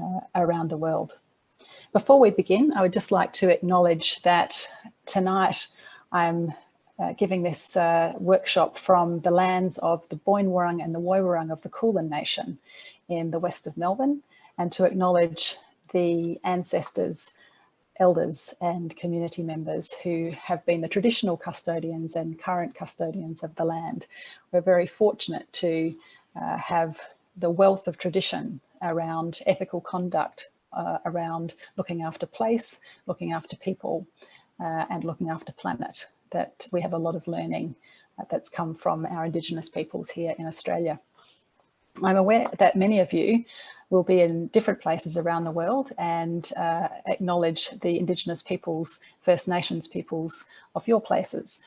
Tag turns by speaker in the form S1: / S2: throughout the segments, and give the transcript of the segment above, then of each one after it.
S1: uh, around the world. Before we begin, I would just like to acknowledge that tonight I'm uh, giving this uh, workshop from the lands of the Boon Wurrung and the Woiwurrung Wurrung of the Kulin Nation in the west of Melbourne and to acknowledge the ancestors, elders and community members who have been the traditional custodians and current custodians of the land. We're very fortunate to uh, have the wealth of tradition around ethical conduct, uh, around looking after place, looking after people uh, and looking after planet that we have a lot of learning uh, that's come from our Indigenous peoples here in Australia. I'm aware that many of you will be in different places around the world and uh, acknowledge the Indigenous peoples, First Nations peoples of your places.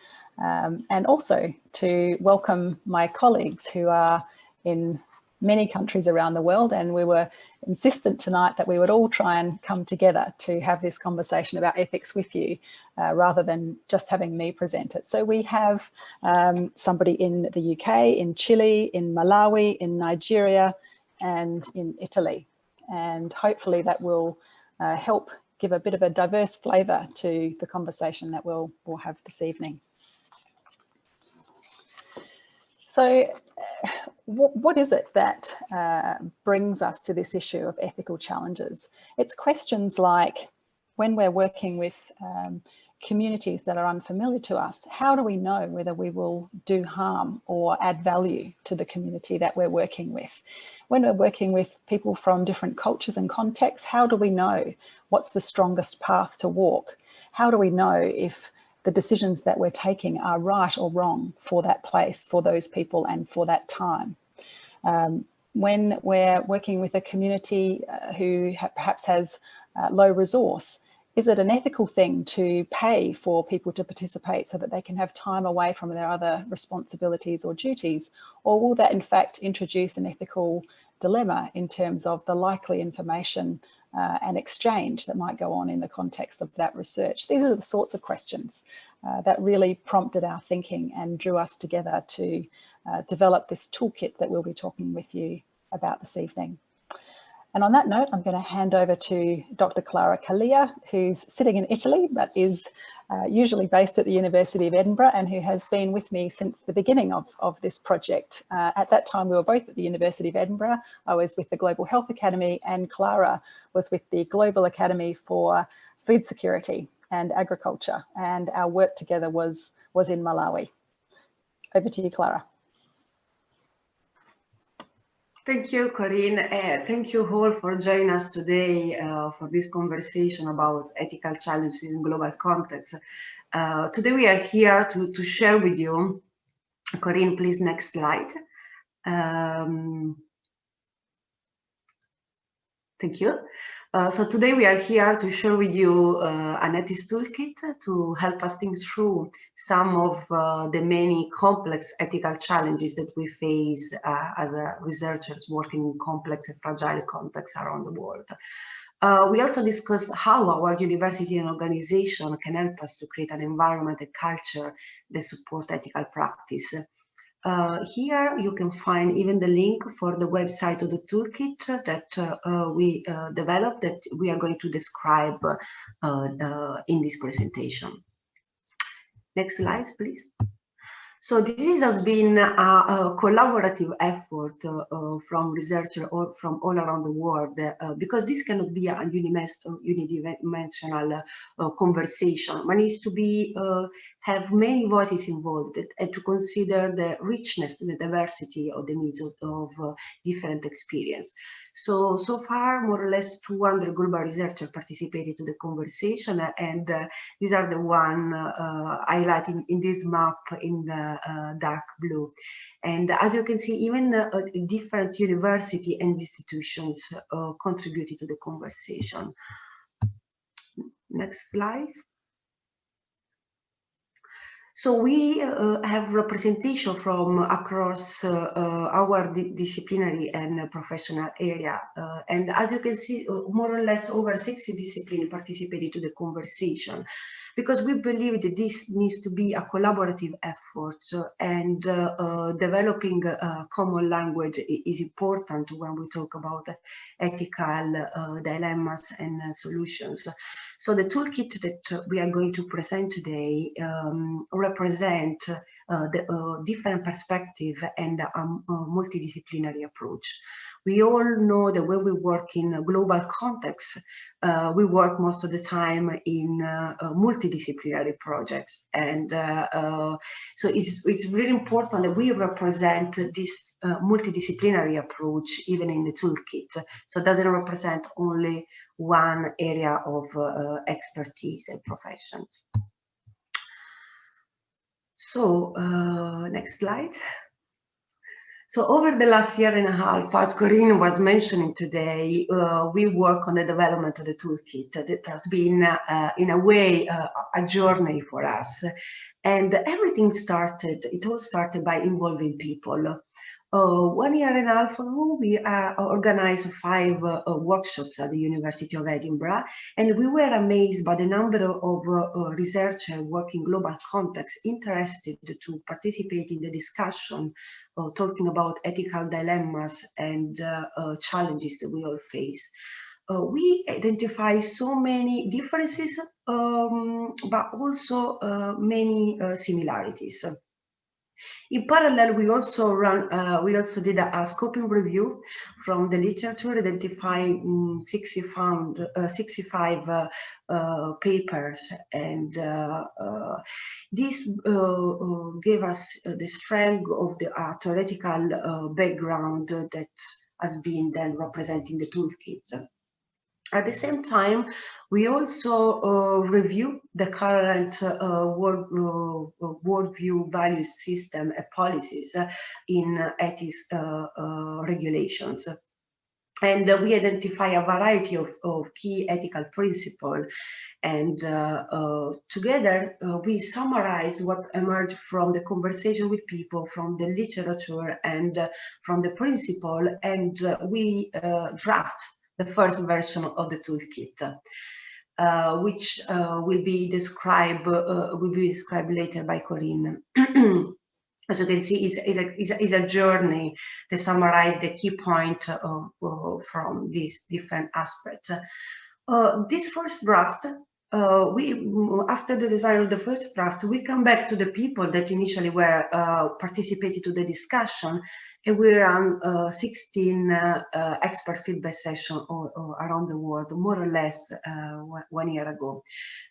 S1: Um, and also to welcome my colleagues who are in many countries around the world and we were insistent tonight that we would all try and come together to have this conversation about ethics with you uh, rather than just having me present it. So we have um, somebody in the UK, in Chile, in Malawi, in Nigeria and in Italy and hopefully that will uh, help give a bit of a diverse flavour to the conversation that we'll, we'll have this evening. So uh, what, what is it that uh, brings us to this issue of ethical challenges? It's questions like when we're working with um, communities that are unfamiliar to us, how do we know whether we will do harm or add value to the community that we're working with? When we're working with people from different cultures and contexts, how do we know what's the strongest path to walk? How do we know if the decisions that we're taking are right or wrong for that place, for those people and for that time. Um, when we're working with a community uh, who ha perhaps has uh, low resource, is it an ethical thing to pay for people to participate so that they can have time away from their other responsibilities or duties? Or will that in fact introduce an ethical dilemma in terms of the likely information uh, and exchange that might go on in the context of that research. These are the sorts of questions uh, that really prompted our thinking and drew us together to uh, develop this toolkit that we'll be talking with you about this evening. And on that note, I'm going to hand over to Dr. Clara Calia, who's sitting in Italy, but is uh, usually based at the University of Edinburgh and who has been with me since the beginning of, of this project. Uh, at that time, we were both at the University of Edinburgh. I was with the Global Health Academy and Clara was with the Global Academy for Food Security and Agriculture. And our work together was, was in Malawi. Over to you, Clara.
S2: Thank you, Corinne. Uh, thank you all for joining us today uh, for this conversation about ethical challenges in global context. Uh, today we are here to, to share with you, Corinne, please next slide. Um, thank you. Uh, so today we are here to share with you uh, an toolkit to help us think through some of uh, the many complex ethical challenges that we face uh, as researchers working in complex and fragile contexts around the world. Uh, we also discuss how our university and organization can help us to create an environment and culture that support ethical practice. Uh, here you can find even the link for the website of the toolkit that uh, uh we uh, developed that we are going to describe uh, in this presentation. Next slide, please. So this has been a, a collaborative effort uh, uh, from researchers or from all around the world uh, because this cannot be a unidimensional uh, conversation. One needs to be uh, have many voices involved and to consider the richness the diversity of the needs of, of uh, different experience. So, so far, more or less 200 global researchers participated to the conversation, and uh, these are the one uh, highlighted in this map in the uh, dark blue. And as you can see, even uh, different university and institutions uh, contributed to the conversation. Next slide. So we uh, have representation from across uh, uh, our di disciplinary and professional area. Uh, and as you can see, uh, more or less over 60 disciplines participated to the conversation because we believe that this needs to be a collaborative effort and uh, uh, developing a common language is important when we talk about ethical uh, dilemmas and solutions. So the toolkit that we are going to present today um, represent uh, the uh, different perspective and a, a multidisciplinary approach we all know that when we work in a global context, uh, we work most of the time in uh, uh, multidisciplinary projects. And uh, uh, so it's, it's really important that we represent this uh, multidisciplinary approach even in the toolkit. So it doesn't represent only one area of expertise and professions. So next slide. So over the last year and a half, as Corinne was mentioning today, uh, we work on the development of the toolkit. That has been, uh, in a way, uh, a journey for us. And everything started, it all started by involving people. Uh, one year and a half ago, we uh, organized five uh, workshops at the University of Edinburgh, and we were amazed by the number of uh, researchers working global context interested to participate in the discussion, uh, talking about ethical dilemmas and uh, challenges that we all face. we identify so many differences, um, but also many similarities. In parallel, we also run, uh, we also did a, a, scoping review from the literature, identifying um, 60 found, uh, 65 uh, uh papers, and uh, uh, this gave us the strength of the theoretical background that has been then representing the toolkit. At the same time, we also uh, review the current uh, world, uh, worldview value system and policies in ethics uh, uh, regulations. And we identify a variety of, of key ethical principles and uh, together we summarize what emerged from the conversation with people, from the literature and from the principle, and we draft the first version of the toolkit, uh, which uh, will be described uh, will be described later by Corinne. As you can see, is is a, is a, is a journey to summarize the key point from these different aspects. Uh, this first draft uh, we after the design of the first draft we come back to the people that initially were uh, participated to the discussion and we run uh, 16 uh, uh, expert feedback sessions around the world, more or less uh, one year ago.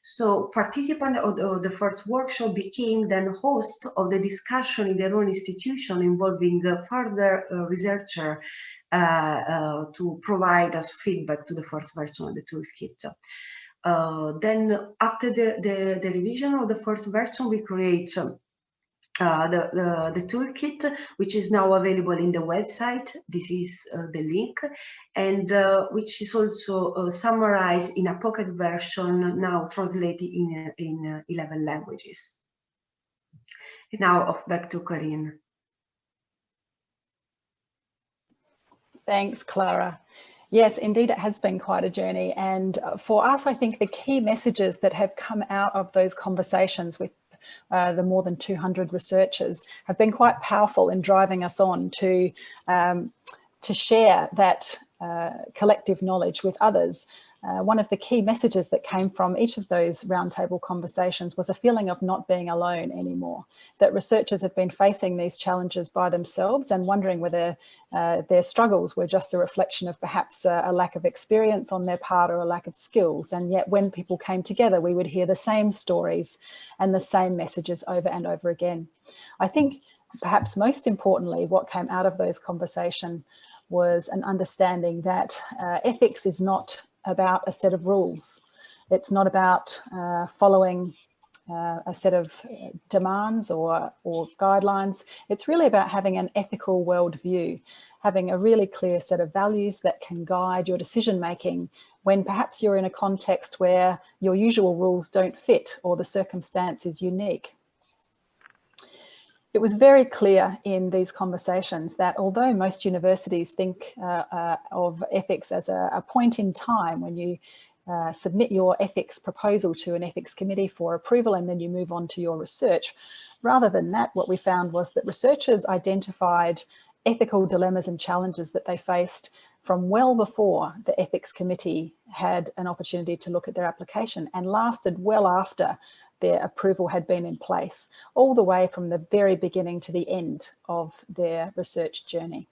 S2: So participants of, of the, first workshop became then host of the discussion in their own institution involving further researcher to provide us feedback to the first version of the toolkit. Uh, then after the, the, the, revision of the first version, we create um, uh, the, the, the, toolkit, which is now available in the website. This is uh, the link, and uh, which is also uh, summarized in a pocket version now translated in, in uh, 11 languages. Now off back to Corinne.
S1: Thanks, Clara. Yes, indeed, it has been quite a journey. And for us, I think the key messages that have come out of those conversations with uh, the more than 200 researchers have been quite powerful in driving us on to, um, to share that uh, collective knowledge with others. Uh, one of the key messages that came from each of those roundtable conversations was a feeling of not being alone anymore, that researchers have been facing these challenges by themselves and wondering whether uh, their struggles were just a reflection of perhaps a, a lack of experience on their part or a lack of skills. And yet when people came together, we would hear the same stories and the same messages over and over again. I think perhaps most importantly, what came out of those conversations was an understanding that uh, ethics is not about a set of rules. It's not about uh, following uh, a set of uh, demands or, or guidelines. It's really about having an ethical worldview, having a really clear set of values that can guide your decision making when perhaps you're in a context where your usual rules don't fit or the circumstance is unique. It was very clear in these conversations that although most universities think uh, uh, of ethics as a, a, point in time when you uh, submit your ethics proposal to an ethics committee for approval and then you move on to your research. Rather than that, what we found was that researchers identified ethical dilemmas and challenges that they faced from well before the ethics committee had an opportunity to look at their application and lasted well after their approval had been in place, all the way from the very beginning to the end of their research journey.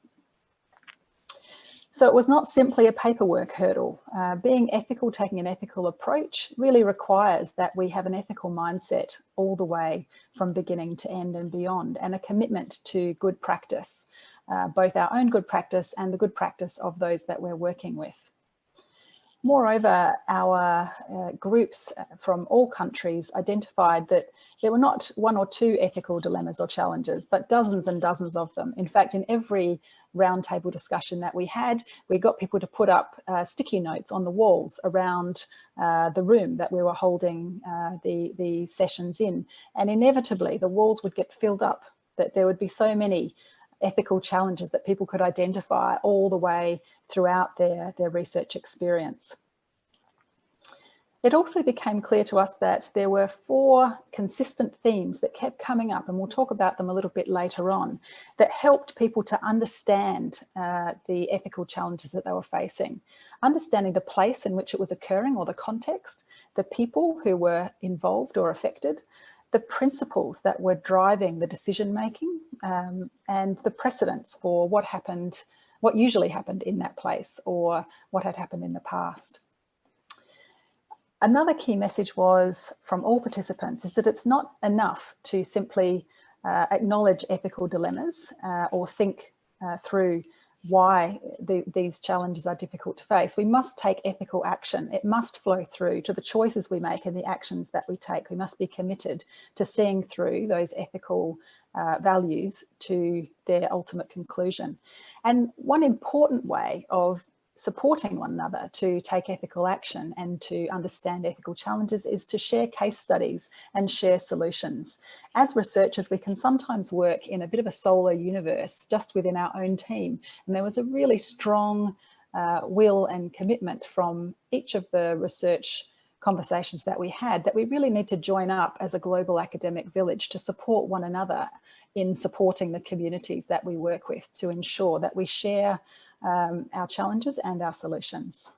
S1: So it was not simply a paperwork hurdle. Uh, being ethical, taking an ethical approach really requires that we have an ethical mindset all the way from beginning to end and beyond and a commitment to good practice, uh, both our own good practice and the good practice of those that we're working with. Moreover, our uh, groups uh, from all countries identified that there were not one or two ethical dilemmas or challenges, but dozens and dozens of them. In fact, in every roundtable discussion that we had, we got people to put up uh, sticky notes on the walls around uh, the room that we were holding uh, the, the sessions in. And inevitably, the walls would get filled up, that there would be so many ethical challenges that people could identify all the way throughout their, their research experience. It also became clear to us that there were four consistent themes that kept coming up, and we'll talk about them a little bit later on, that helped people to understand uh, the ethical challenges that they were facing. Understanding the place in which it was occurring or the context, the people who were involved or affected, the principles that were driving the decision making, um, and the precedents for what happened what usually happened in that place or what had happened in the past. Another key message was from all participants is that it's not enough to simply uh, acknowledge ethical dilemmas uh, or think uh, through why the, these challenges are difficult to face. We must take ethical action. It must flow through to the choices we make and the actions that we take. We must be committed to seeing through those ethical uh, values to their ultimate conclusion. And one important way of supporting one another to take ethical action and to understand ethical challenges is to share case studies and share solutions. As researchers, we can sometimes work in a bit of a solo universe just within our own team. And there was a really strong uh, will and commitment from each of the research conversations that we had that we really need to join up as a global academic village to support one another in supporting the communities that we work with to ensure that we share um, our challenges and our solutions.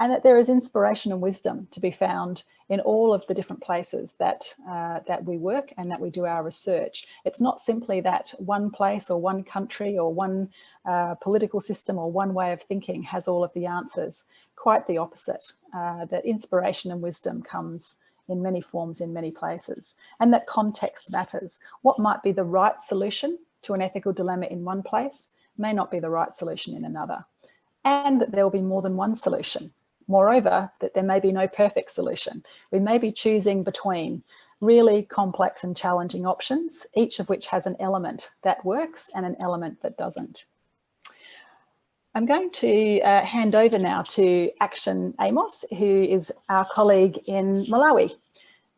S1: And that there is inspiration and wisdom to be found in all of the different places that, uh, that we work and that we do our research. It's not simply that one place or one country or one uh, political system or one way of thinking has all of the answers. Quite the opposite, uh, that inspiration and wisdom comes in many forms in many places and that context matters. What might be the right solution to an ethical dilemma in one place may not be the right solution in another and that there will be more than one solution. Moreover, that there may be no perfect solution. We may be choosing between really complex and challenging options, each of which has an element that works and an element that doesn't. I'm going to uh, hand over now to Action Amos, who is our colleague in Malawi.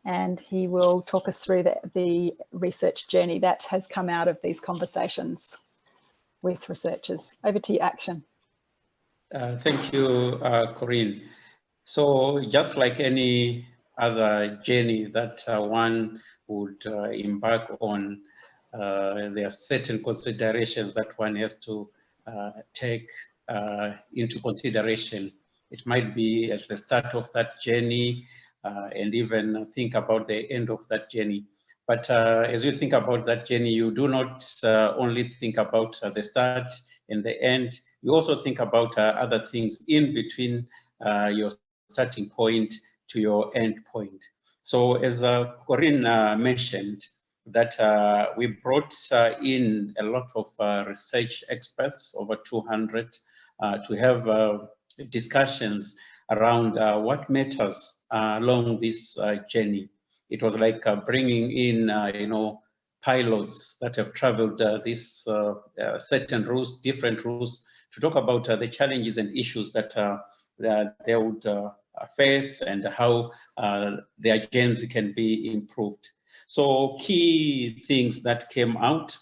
S1: And he will talk us through the, the research journey that has come out of these conversations with researchers. Over to you, Action.
S3: Uh, thank you, uh, Corinne. So just like any other journey that uh, one would uh, embark on, uh, there are certain considerations that one has to uh, take into consideration. It might be at the start of that journey and even think about the end of that journey. But as you think about that journey, you do not only think about the start and the end, you also think about other things in between your starting point to your end point. So as uh, Corinne uh, mentioned, that uh, we brought in a lot of research experts, over 200, uh, to have uh, discussions around uh, what matters along this journey. It was like bringing in, you know, pilots that have traveled this certain routes, different routes, to talk about the challenges and issues that, that they would face and how uh, their journeys can be improved. So key things that came out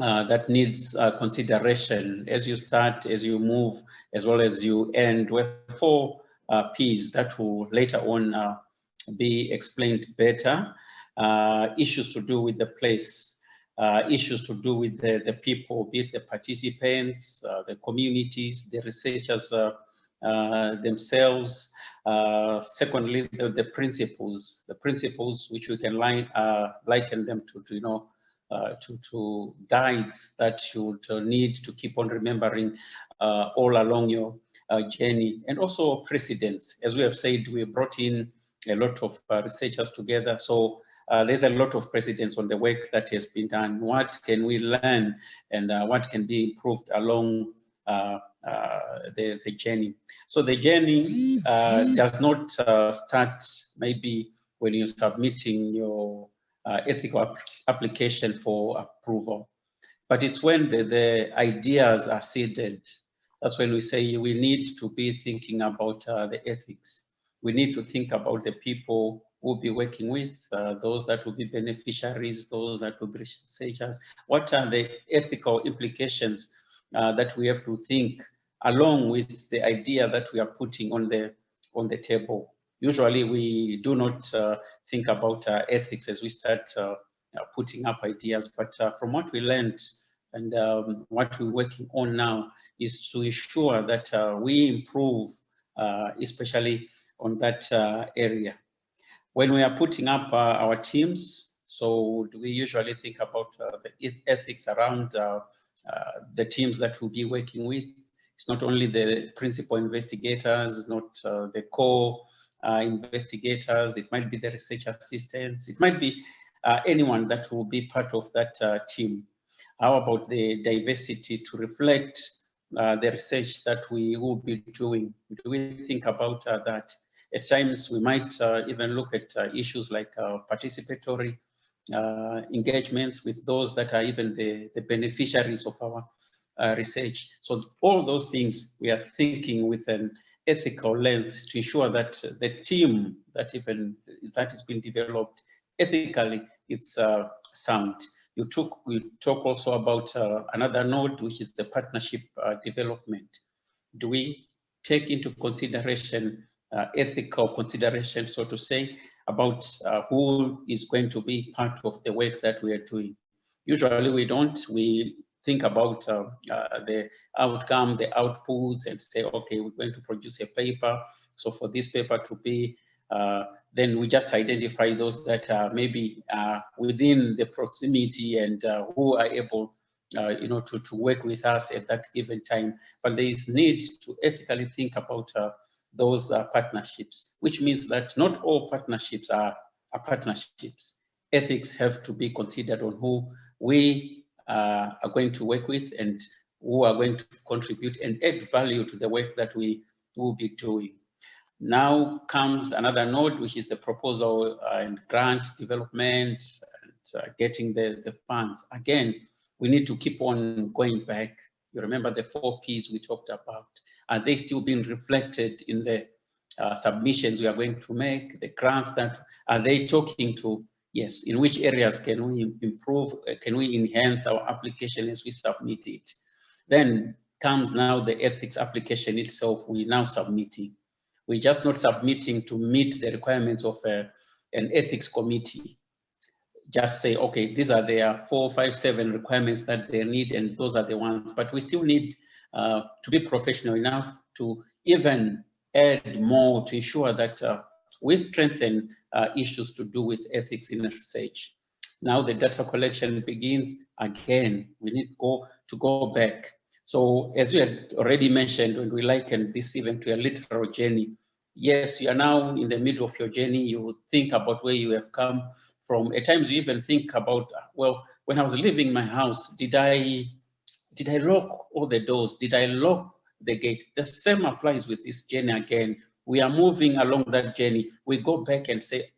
S3: uh, that needs uh, consideration as you start, as you move, as well as you end, were four uh, P's that will later on uh, be explained better. Uh, issues to do with the place, uh, issues to do with the, the people, be it the participants, the communities, the researchers themselves, uh, secondly, the, the, principles, the principles which we can line, uh, liken them to, to you know, uh, to, to guides that you would need to keep on remembering uh, all along your uh, journey, and also precedents. As we have said, we brought in a lot of researchers together, so there's a lot of precedents on the work that has been done. What can we learn, and what can be improved along uh, the, the journey. So the journey uh, does not uh, start maybe when you're submitting your ethical application for approval, but it's when the, the ideas are seeded. That's when we say we need to be thinking about the ethics. We need to think about the people we'll be working with, uh, those that will be beneficiaries, those that will be researchers. What are the ethical implications uh, that we have to think along with the idea that we are putting on the on the table. Usually we do not uh, think about uh, ethics as we start uh, putting up ideas, but uh, from what we learned and um, what we're working on now is to ensure that we improve, especially on that area. When we are putting up our teams, so we usually think about the ethics around the teams that we'll be working with, it's not only the principal investigators, not uh, the core uh, investigators, it might be the research assistants, it might be uh, anyone that will be part of that uh, team. How about the diversity to reflect uh, the research that we will be doing? Do we think about uh, that? At times, we might even look at issues like participatory engagements with those that are even the, the beneficiaries of our uh, research. So all those things we are thinking with an ethical lens to ensure that the team that even that is being developed ethically, it's uh, sound. You took we talk also about uh, another node, which is the partnership uh, development. Do we take into consideration uh, ethical consideration, so to say, about uh, who is going to be part of the work that we are doing? Usually we don't. We think about uh, uh, the outcome, the outputs, and say, okay, we're going to produce a paper. So for this paper to be, uh, then we just identify those that are maybe within the proximity and who are able uh, you know, to, to work with us at that given time. But there is need to ethically think about uh, those uh, partnerships, which means that not all partnerships are, are partnerships. Ethics have to be considered on who we uh, are going to work with and who are going to contribute and add value to the work that we will be doing. Now comes another node, which is the proposal and grant development and uh, getting the, the funds. Again, we need to keep on going back. You remember the four P's we talked about. Are they still being reflected in the uh, submissions we are going to make, the grants that are they talking to Yes, in which areas can we improve, uh, can we enhance our application as we submit it? Then comes now the ethics application itself, we're now submitting. We're just not submitting to meet the requirements of a, uh, an ethics committee. Just say, okay, these are their four, five, seven requirements that they need, and those are the ones. But we still need uh, to be professional enough to even add more to ensure that uh, we strengthen uh, issues to do with ethics in research. Now the data collection begins again. We need go to go back. So as we had already mentioned, when we liken this event to a literal journey, yes, you are now in the middle of your journey. You think about where you have come from. At times you even think about, well, when I was leaving my house, did I did I lock all the doors? Did I lock the gate? The same applies with this journey again we are moving along that journey, we go back and say,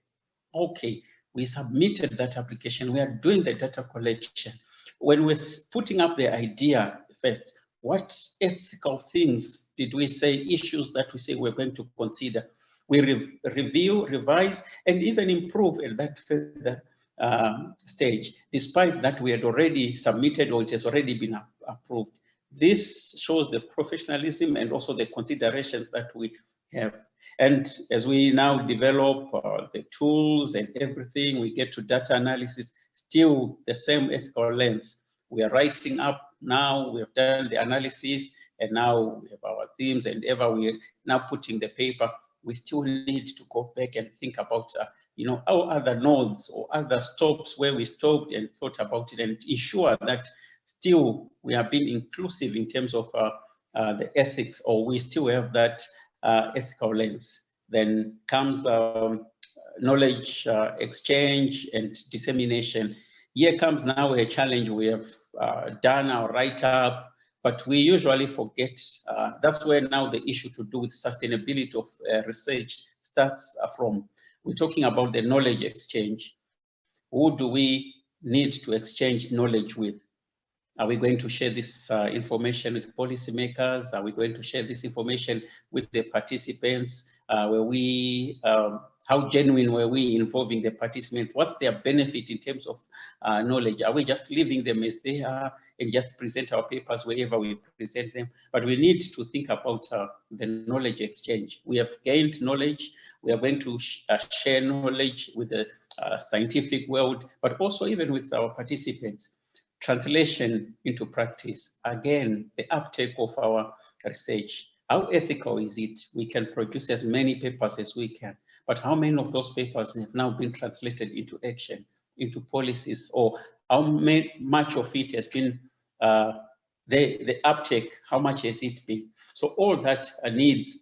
S3: okay, we submitted that application, we are doing the data collection. When we're putting up the idea first, what ethical things did we say, issues that we say we're going to consider? We re review, revise, and even improve at that further um, stage, despite that we had already submitted or it has already been approved. This shows the professionalism and also the considerations that we have. And as we now develop uh, the tools and everything, we get to data analysis, still the same ethical lens. We are writing up now, we have done the analysis, and now we have our themes and ever we are now putting the paper, we still need to go back and think about, uh, you know, our other nodes or other stops where we stopped and thought about it and ensure that still we are being inclusive in terms of uh, uh, the ethics or we still have that uh, ethical lens. Then comes um, knowledge uh, exchange and dissemination. Here comes now a challenge. We have uh, done our write-up, but we usually forget. Uh, that's where now the issue to do with sustainability of research starts from. We're talking about the knowledge exchange. Who do we need to exchange knowledge with? Are we going to share this uh, information with policymakers? Are we going to share this information with the participants? Uh, were we, um, how genuine were we involving the participants? What's their benefit in terms of uh, knowledge? Are we just leaving them as they are and just present our papers wherever we present them? But we need to think about uh, the knowledge exchange. We have gained knowledge. We are going to sh uh, share knowledge with the uh, scientific world, but also even with our participants translation into practice. Again, the uptake of our research. How ethical is it? We can produce as many papers as we can, but how many of those papers have now been translated into action, into policies, or how much of it has been uh, the, the uptake, how much has it been? So all that uh, needs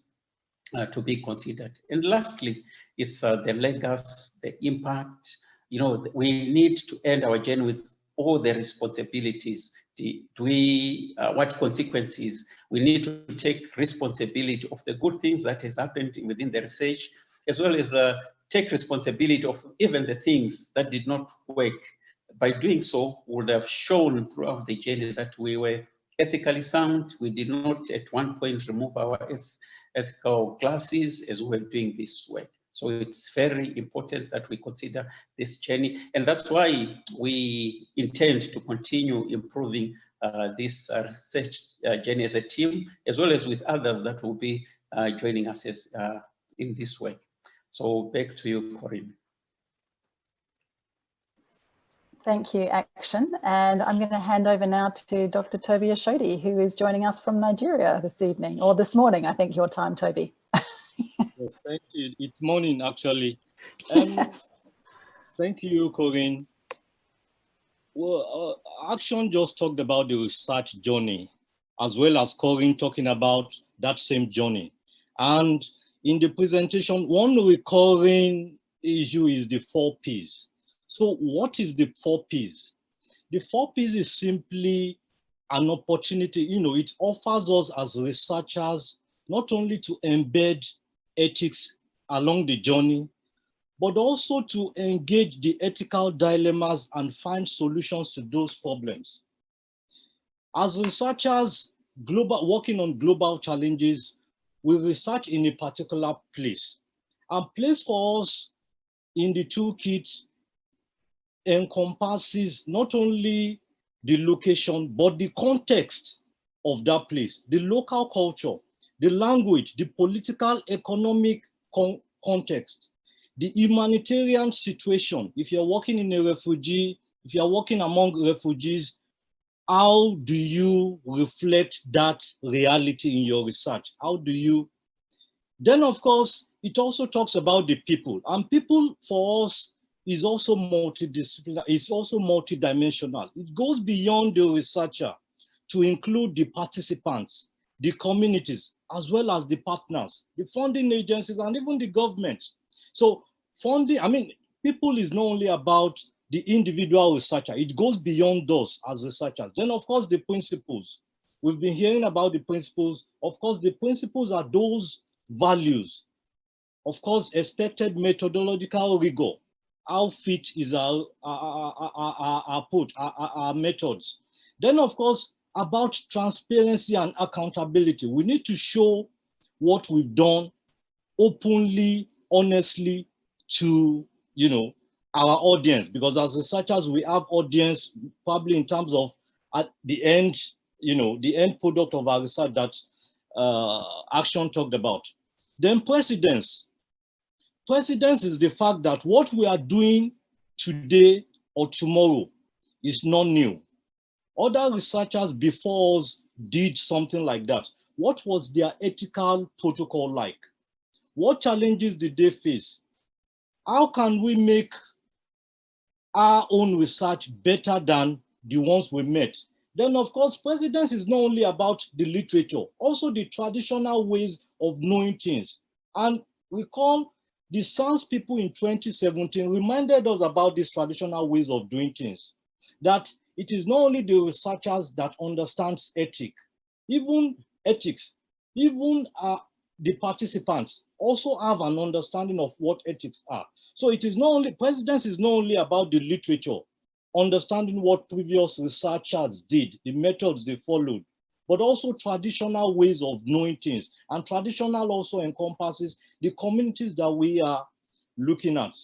S3: uh, to be considered. And lastly, is uh, the legacy, the impact. You know, we need to end our journey with all the responsibilities? Do we, uh, what consequences? We need to take responsibility of the good things that has happened within the research, as well as uh, take responsibility of even the things that did not work. By doing so, would have shown throughout the journey that we were ethically sound. We did not at one point remove our ethical glasses as we were doing this work. So it's very important that we consider this journey. And that's why we intend to continue improving uh, this uh, research uh, journey as a team, as well as with others that will be uh, joining us as, uh, in this work. So back to you, Corinne.
S1: Thank you, Action. And I'm going to hand over now to Dr. Toby Ashodi, who is joining us from Nigeria this evening, or this morning, I think your time, Toby
S4: yes, thank you. It's morning, actually. Um, yes. Thank you, Corinne. Well, uh, Action just talked about the research journey, as well as Corinne talking about that same journey. And in the presentation, one recurring issue is the four Ps. So what is the four Ps? The four Ps is simply an opportunity, you know, it offers us as researchers not only to embed ethics along the journey, but also to engage the ethical dilemmas and find solutions to those problems. As researchers global, working on global challenges, we research in a particular place. And place for us in the toolkit encompasses not only the location, but the context of that place, the local culture, the language, the political, economic con context, the humanitarian situation. If you're working in a refugee, if you're working among refugees, how do you reflect that reality in your research? How do you? Then, of course, it also talks about the people. And people for us is also multidisciplinary, it's also multidimensional. It goes beyond the researcher to include the participants, the communities, as well as the partners, the funding agencies, and even the government. So funding, I mean, people is not only about the individual researcher, it goes beyond those as researchers. Then of course, the principles. We've been hearing about the principles. Of course, the principles are those values. Of course, expected methodological rigor. How fit is our, our, our, our, our approach, our, our methods. Then of course, about transparency and accountability. We need to show what we've done openly, honestly to, you know, our audience, because as researchers, we have audience probably in terms of at the end, you know, the end product of our research that uh, Action talked about. Then precedence. Precedence is the fact that what we are doing today or tomorrow is not new. Other researchers before us did something like that. What was their ethical protocol like? What challenges did they face? How can we make our own research better than the ones we met? Then of course, precedence is not only about the literature, also the traditional ways of knowing things. And we call the SANS people in 2017 reminded us about these traditional ways of doing things, that it is not only the researchers that understands ethic, even ethics, even uh, the participants also have an understanding of what ethics are. So it is not only, precedence is not only about the literature, understanding what previous researchers did, the methods they followed, but also traditional ways of knowing things. And traditional also encompasses the communities that we are looking at.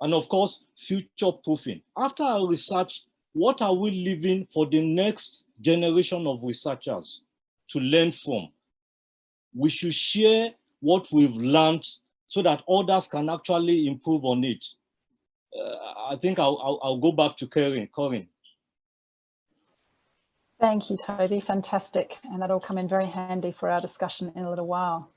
S4: And of course, future proofing. After our research, what are we leaving for the next generation of researchers to learn from? We should share what we've learned so that others can actually improve on it. Uh, I think I'll, I'll, I'll, go back to Corinne. Corinne.
S1: Thank you, Toby. Fantastic. And that'll come in very handy for our discussion in a little while.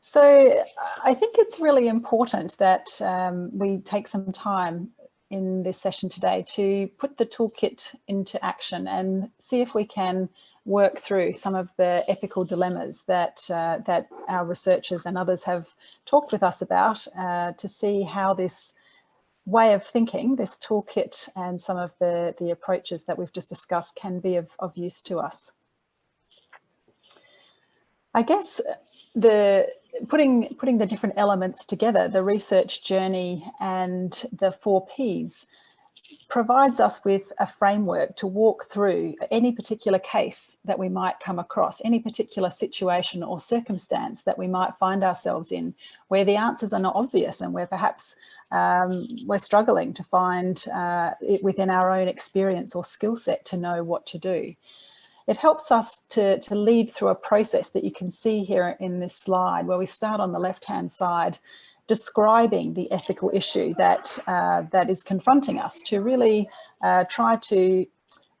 S1: So I think it's really important that um, we take some time in this session today to put the toolkit into action and see if we can work through some of the ethical dilemmas that uh, that our researchers and others have talked with us about uh, to see how this way of thinking, this toolkit and some of the, the approaches that we've just discussed can be of, of use to us. I guess the putting putting the different elements together, the research journey and the four Ps, provides us with a framework to walk through any particular case that we might come across, any particular situation or circumstance that we might find ourselves in, where the answers are not obvious and where perhaps um, we're struggling to find uh, it within our own experience or skill set to know what to do. It helps us to, to lead through a process that you can see here in this slide where we start on the left-hand side describing the ethical issue that, uh, that is confronting us to really uh, try to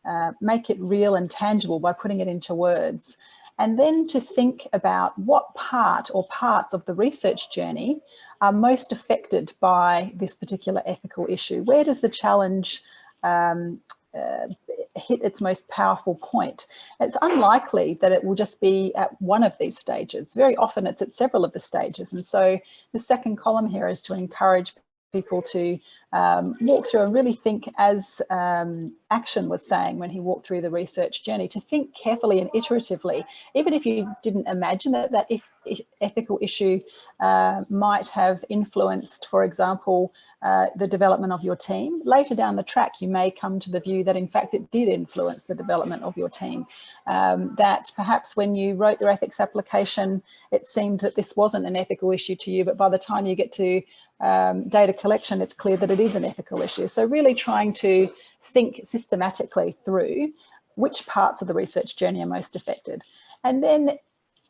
S1: uh, make it real and tangible by putting it into words. And then to think about what part or parts of the research journey are most affected by this particular ethical issue. Where does the challenge um, uh, hit its most powerful point. It's unlikely that it will just be at one of these stages. Very often it's at several of the stages. And so the second column here is to encourage people to um, walk through and really think as um, Action was saying when he walked through the research journey, to think carefully and iteratively, even if you didn't imagine that that if, ethical issue uh, might have influenced, for example, uh, the development of your team. Later down the track, you may come to the view that in fact it did influence the development of your team. Um, that perhaps when you wrote your ethics application, it seemed that this wasn't an ethical issue to you, but by the time you get to um, data collection, it's clear that it is an ethical issue. So really trying to think systematically through which parts of the research journey are most affected. And then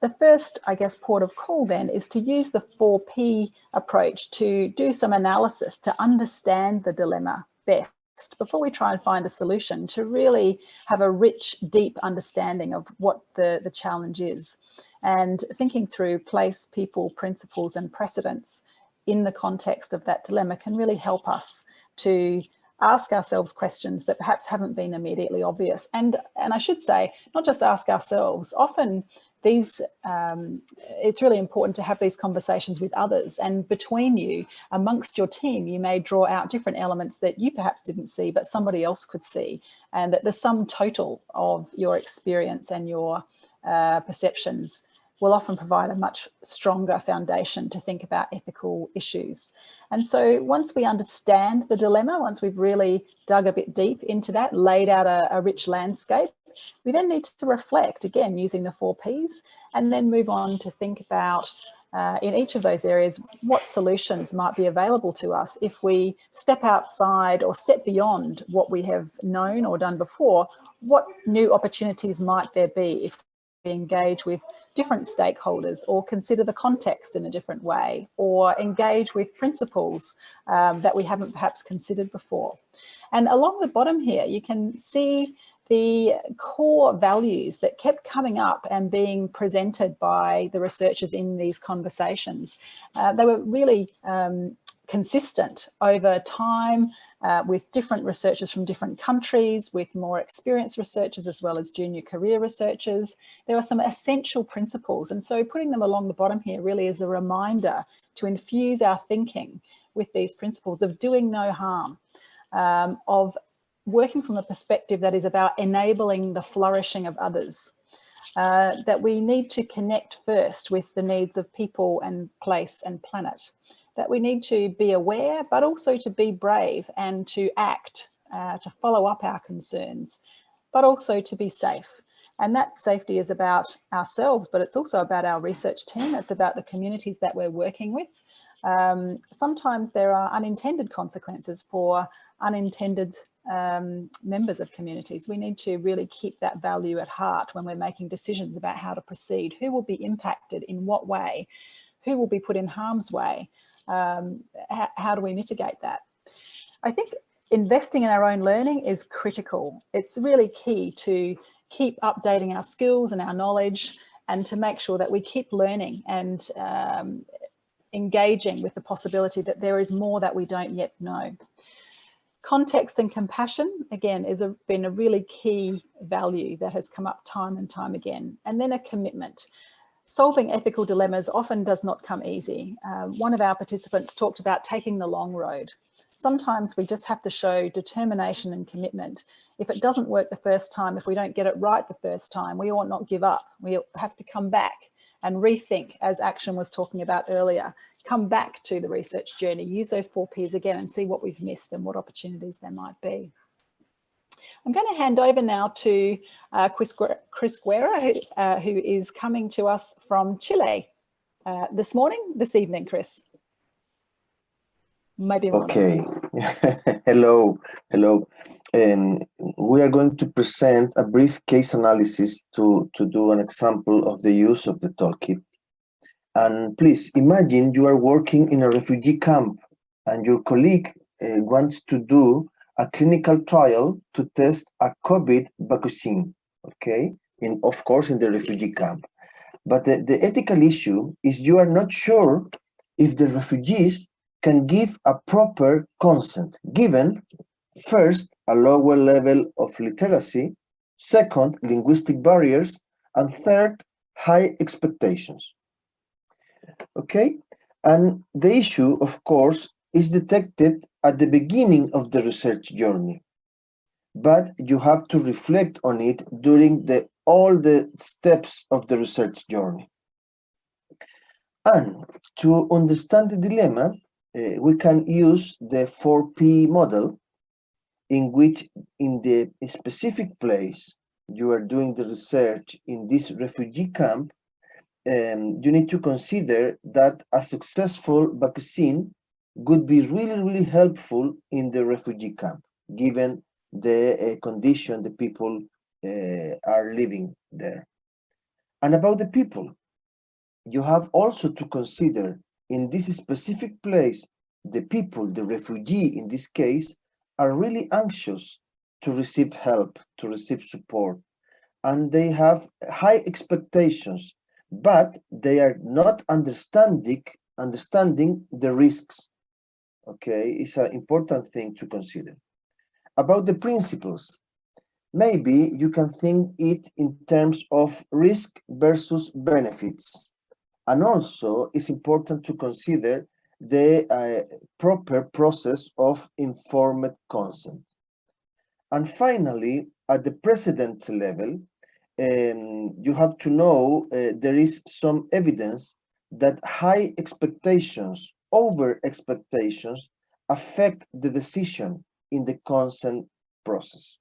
S1: the first, I guess, port of call then is to use the 4P approach to do some analysis to understand the dilemma best before we try and find a solution to really have a rich, deep understanding of what the, the challenge is and thinking through place, people, principles and precedents in the context of that dilemma can really help us to ask ourselves questions that perhaps haven't been immediately obvious. And, and I should say, not just ask ourselves, often these, um, it's really important to have these conversations with others and between you, amongst your team, you may draw out different elements that you perhaps didn't see, but somebody else could see. And that the sum total of your experience and your uh, perceptions will often provide a much stronger foundation to think about ethical issues. And so once we understand the dilemma, once we've really dug a bit deep into that, laid out a, a rich landscape, we then need to reflect, again, using the four Ps, and then move on to think about uh, in each of those areas, what solutions might be available to us if we step outside or step beyond what we have known or done before, what new opportunities might there be if we engage with different stakeholders or consider the context in a different way or engage with principles um, that we haven't perhaps considered before. And along the bottom here, you can see the core values that kept coming up and being presented by the researchers in these conversations. Uh, they were really um, consistent over time uh, with different researchers from different countries, with more experienced researchers as well as junior career researchers. There are some essential principles and so putting them along the bottom here really is a reminder to infuse our thinking with these principles of doing no harm, um, of working from a perspective that is about enabling the flourishing of others. Uh, that we need to connect first with the needs of people and place and planet. That we need to be aware, but also to be brave and to act, uh, to follow up our concerns, but also to be safe. And that safety is about ourselves, but it's also about our research team. It's about the communities that we're working with. Um, sometimes there are unintended consequences for unintended um, members of communities. We need to really keep that value at heart when we're making decisions about how to proceed. Who will be impacted in what way? Who will be put in harm's way? Um, how, do we mitigate that? I think investing in our own learning is critical. It's really key to keep updating our skills and our knowledge and to make sure that we keep learning and um, engaging with the possibility that there is more that we don't yet know. Context and compassion, again, has been a really key value that has come up time and time again. And then a commitment. Solving ethical dilemmas often does not come easy. Um, one of our participants talked about taking the long road. Sometimes we just have to show determination and commitment. If it doesn't work the first time, if we don't get it right the first time, we ought not give up. We have to come back and rethink, as Acton was talking about earlier, come back to the research journey, use those four Ps again and see what we've missed and what opportunities there might be. I'm going to hand over now to uh, Chris, Chris Guerra, who, uh, who is coming to us from Chile uh, this morning, this evening, Chris. Maybe
S5: Okay. hello, hello. And we are going to present a brief case analysis to, to do an example of the use of the toolkit and please imagine you are working in a refugee camp and your colleague uh, wants to do a clinical trial to test a COVID vaccine, okay? In, of course, in the refugee camp. But the, the ethical issue is you are not sure if the refugees can give a proper consent, given first, a lower level of literacy, second, linguistic barriers, and third, high expectations okay? And the issue, of course, is detected at the beginning of the research journey. But you have to reflect on it during the all the steps of the research journey. And to understand the dilemma, uh, we can use the 4P model in which in the specific place you are doing the research in this refugee camp, um, you need to consider that a successful vaccine would be really, really helpful in the refugee camp, given the uh, condition the people uh, are living there. And about the people, you have also to consider in this specific place, the people, the refugee in this case, are really anxious to receive help, to receive support, and they have high expectations but they are not understanding understanding the risks okay it's an important thing to consider. About the principles maybe you can think it in terms of risk versus benefits. And also it's important to consider the uh, proper process of informed consent. And finally at the precedence level um, you have to know uh, there is some evidence that high expectations, over expectations, affect the decision in the consent process.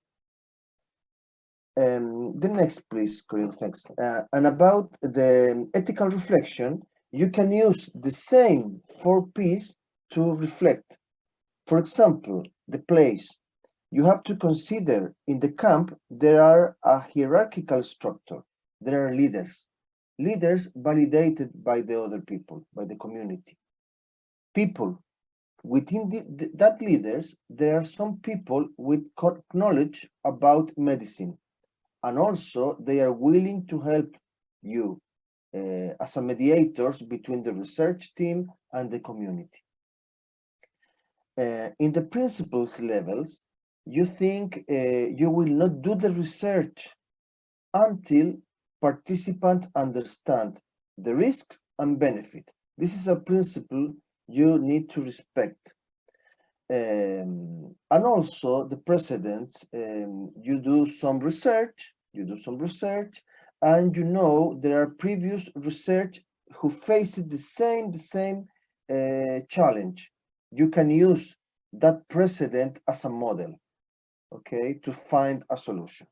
S5: Um, the next, please, Corinne, thanks. Uh, and about the ethical reflection, you can use the same four P's to reflect. For example, the place. You have to consider in the camp, there are a hierarchical structure. There are leaders. Leaders validated by the other people, by the community. People. Within the, the, that leaders, there are some people with knowledge about medicine. And also they are willing to help you uh, as a mediators between the research team and the community. Uh, in the principles levels, you think uh, you will not do the research until participants understand the risks and benefit. This is a principle you need to respect. Um, and also the precedents, um, you do some research, you do some research, and you know there are previous research who faced the same the same uh, challenge you can use that precedent as a model okay to find a solution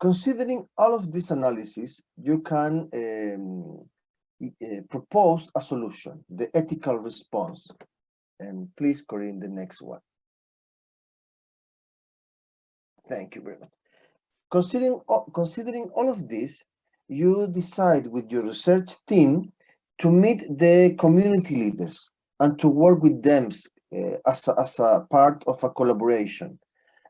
S5: considering all of this analysis you can um, uh, propose a solution the ethical response. And please Corinne the next one. Thank you very much. Considering, considering all of this, you decide with your research team to meet the community leaders and to work with them uh, as, a, as a part of a collaboration.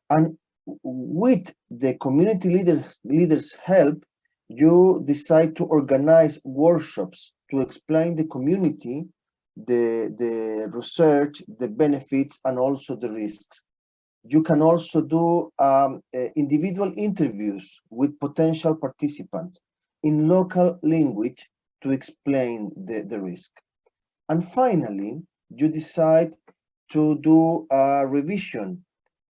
S5: And with the community leaders, leaders help, you decide to organize workshops to explain the community, the, the research, the benefits, and also the risks you can also do um, uh, individual interviews with potential participants in local language to explain the, the risk. And finally, you decide to do a revision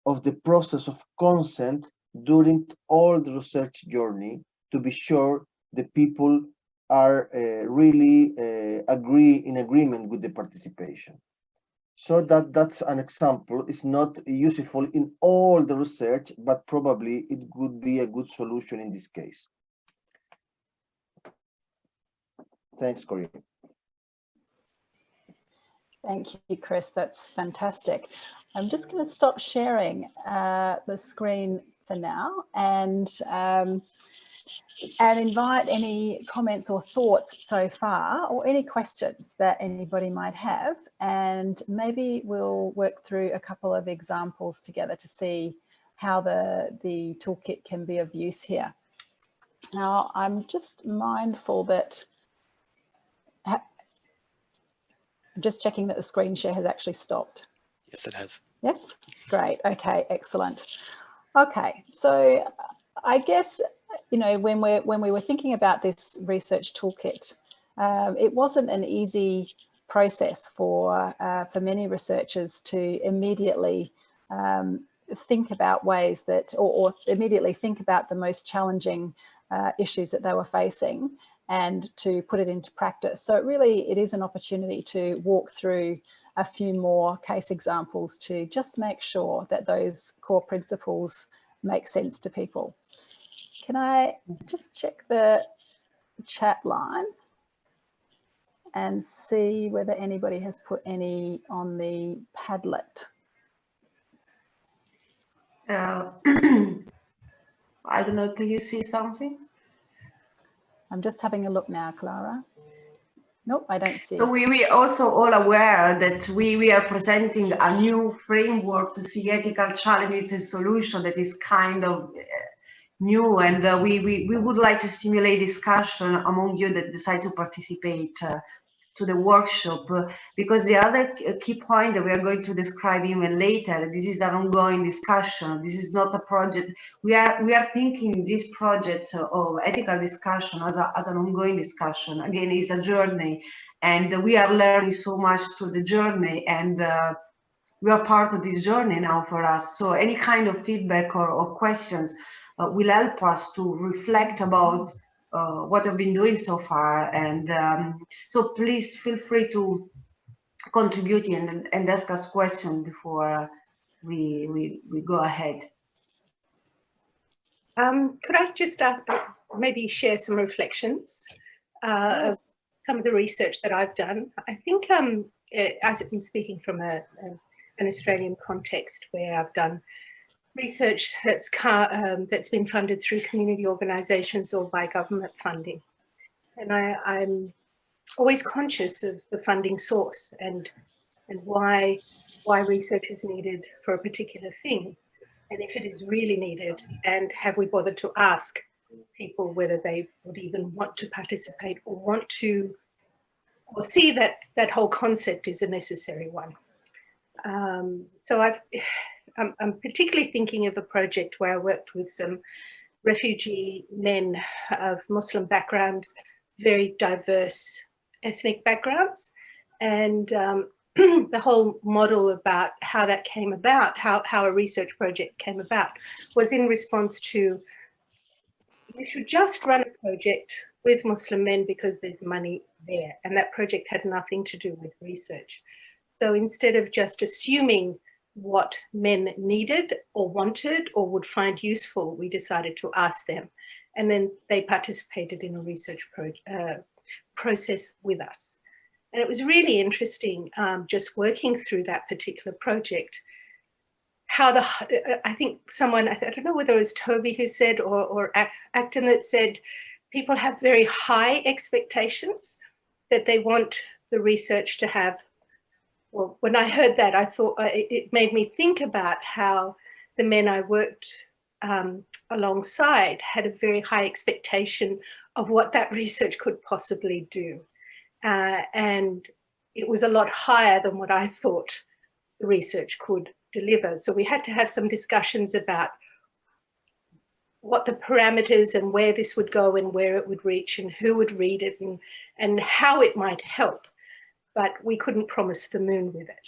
S5: of the process of consent during all the research journey to be sure the people are uh, really uh, agree in agreement with the participation. So that that's an example. It's not useful in all the research, but probably it would be a good solution in this case. Thanks, Corinne.
S1: Thank you, Chris. That's fantastic. I'm just going to stop sharing uh, the screen for now and um, and invite any comments or thoughts so far or any questions that anybody might have. And maybe we'll work through a couple of examples together to see how the the toolkit can be of use here. Now i'm just mindful that i'm just checking that the screen share has actually stopped.
S6: Yes it has.
S1: Yes? Great. Okay excellent. Okay so i guess you know, when we when we were thinking about this research toolkit, um, it wasn't an easy process for uh, for many researchers to immediately um, think about ways that, or, or, immediately think about the most challenging uh, issues that they were facing and to put it into practice. So it really, it is an opportunity to walk through a few more case examples to just make sure that those core principles make sense to people. Can I just check the chat line and see whether anybody has put any on the Padlet?
S2: Uh, I don't know, can you see something?
S1: I'm just having a look now, Clara. Nope, I don't see.
S2: So we, we also all aware that we, we are presenting a new framework to see ethical challenges and solution that is kind of uh, new and uh, we, we, we would like to stimulate discussion among you that decide to participate uh, to the workshop uh, because the other key point that we are going to describe even later this is an ongoing discussion. This is not a project. We are we are thinking this project of ethical discussion as, a, as an ongoing discussion. Again it's a journey and we are learning so much through the journey and uh, we are part of this journey now for us. So any kind of feedback or, or questions uh, will help us to reflect about uh, what I've been doing so far. And um, so please feel free to contribute and, and ask us questions before we, we, we go ahead.
S7: Um, could I just uh, maybe share some reflections uh, of
S6: some of the research that I've done. I think um, as I'm speaking from a, a, an Australian context where I've done research that's um, that's been funded through community organisations or by government funding, and I, I'm always conscious of the funding source and and why why research is needed for a particular thing and if it is really needed and have we bothered to ask people whether they would even want to participate or want to or see that that whole concept is a necessary one. Um, so I've, I'm, I'm particularly thinking of a project where I worked with some refugee men of Muslim backgrounds, very diverse ethnic backgrounds. And um, the whole model about how that came about, how, how a research project came about, was in response to, you should just run a project with Muslim men because there's money there. And that project had nothing to do with research. So instead of just assuming what men needed or wanted or would find useful, we decided to ask them. And then they participated in a research pro uh, process with us. And it was really interesting um, just working through that particular project, how the, I think someone, I don't know whether it was Toby who said or, or Acton that said, people have very high expectations that they want the research to have. Well, when I heard that, I thought uh, it made me think about how the men I worked um, alongside had a very high expectation of what that research could possibly do. Uh, and it was a lot higher than what I thought the research could deliver. So we had to have some discussions about what the parameters and where this would go and where it would reach and who would read it and, and how it might help. But we couldn't promise the moon with it.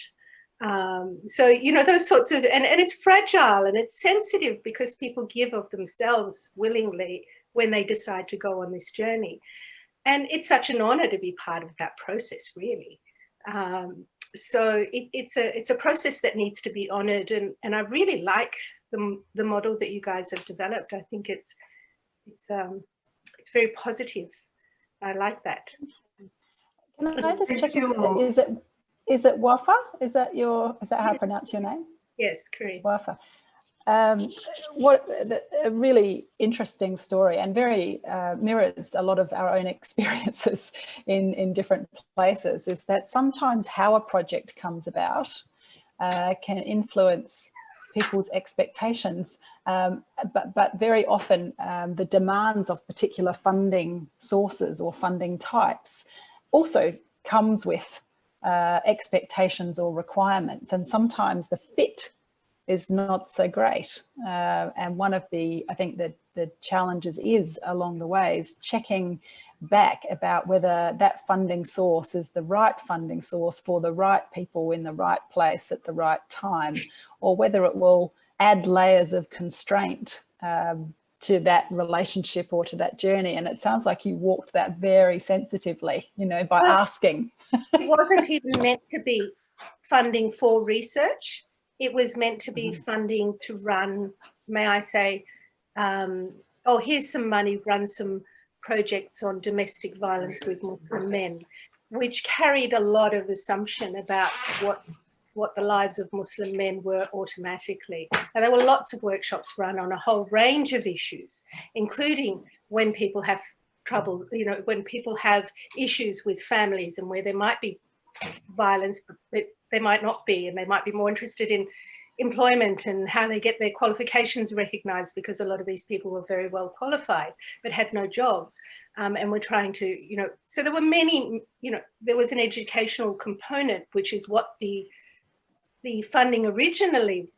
S6: Um, so, you know, those sorts of, and, and it's fragile and it's sensitive because people give of themselves willingly when they decide to go on this journey. And it's such an honor to be part of that process, really. Um, so it, it's a it's a process that needs to be honored and, and I really like the, the model that you guys have developed. I think it's it's um, it's very positive. I like that.
S1: Can I just check? Is it is it Wafa? Is that your is that how I pronounce your name?
S6: Yes, correct.
S1: Wafa. Um, what a really interesting story and very uh, mirrors a lot of our own experiences in, in different places is that sometimes how a project comes about uh, can influence people's expectations, um, but, but very often um, the demands of particular funding sources or funding types also comes with uh, expectations or requirements and sometimes the fit is not so great. Uh, and one of the, I think the, the challenges is along the way is checking back about whether that funding source is the right funding source for the right people in the right place at the right time, or whether it will add layers of constraint um, to that relationship or to that journey. And it sounds like you walked that very sensitively, you know, by well, asking.
S6: it wasn't even meant to be funding for research. It was meant to be mm -hmm. funding to run, may I say, um, oh, here's some money, run some projects on domestic violence with Muslim men, which carried a lot of assumption about what what the lives of Muslim men were automatically. And there were lots of workshops run on a whole range of issues, including when people have trouble, you know, when people have issues with families and where there might be violence, but there might not be, and they might be more interested in employment and how they get their qualifications recognized because a lot of these people were very well qualified but had no jobs um, and we're trying to you know so there were many you know there was an educational component which is what the the funding originally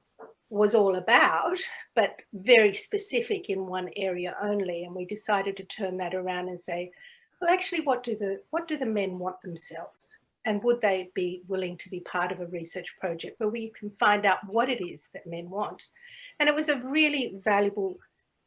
S6: was all about but very specific in one area only and we decided to turn that around and say well actually what do the what do the men want themselves and would they be willing to be part of a research project where we can find out what it is that men want. And it was a really valuable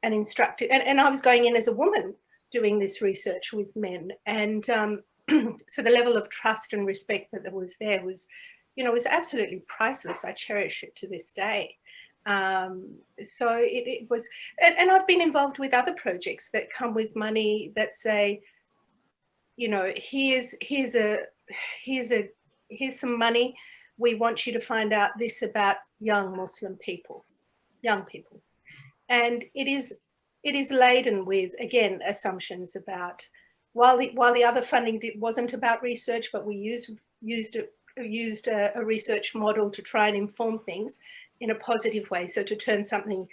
S6: and instructive, and, and I was going in as a woman doing this research with men. And um, so the level of trust and respect that was there was, you know, it was absolutely priceless. I cherish it to this day. Um, so it, it was, and, and I've been involved with other projects that come with money that say, you know, here's, here's a, here's a, here's some money. We want you to find out this about young Muslim people, young people. And it is, it is laden with, again, assumptions about, while the, while the other funding wasn't about research, but we used, used, used a, a research model to try and inform things in a positive way. So to turn something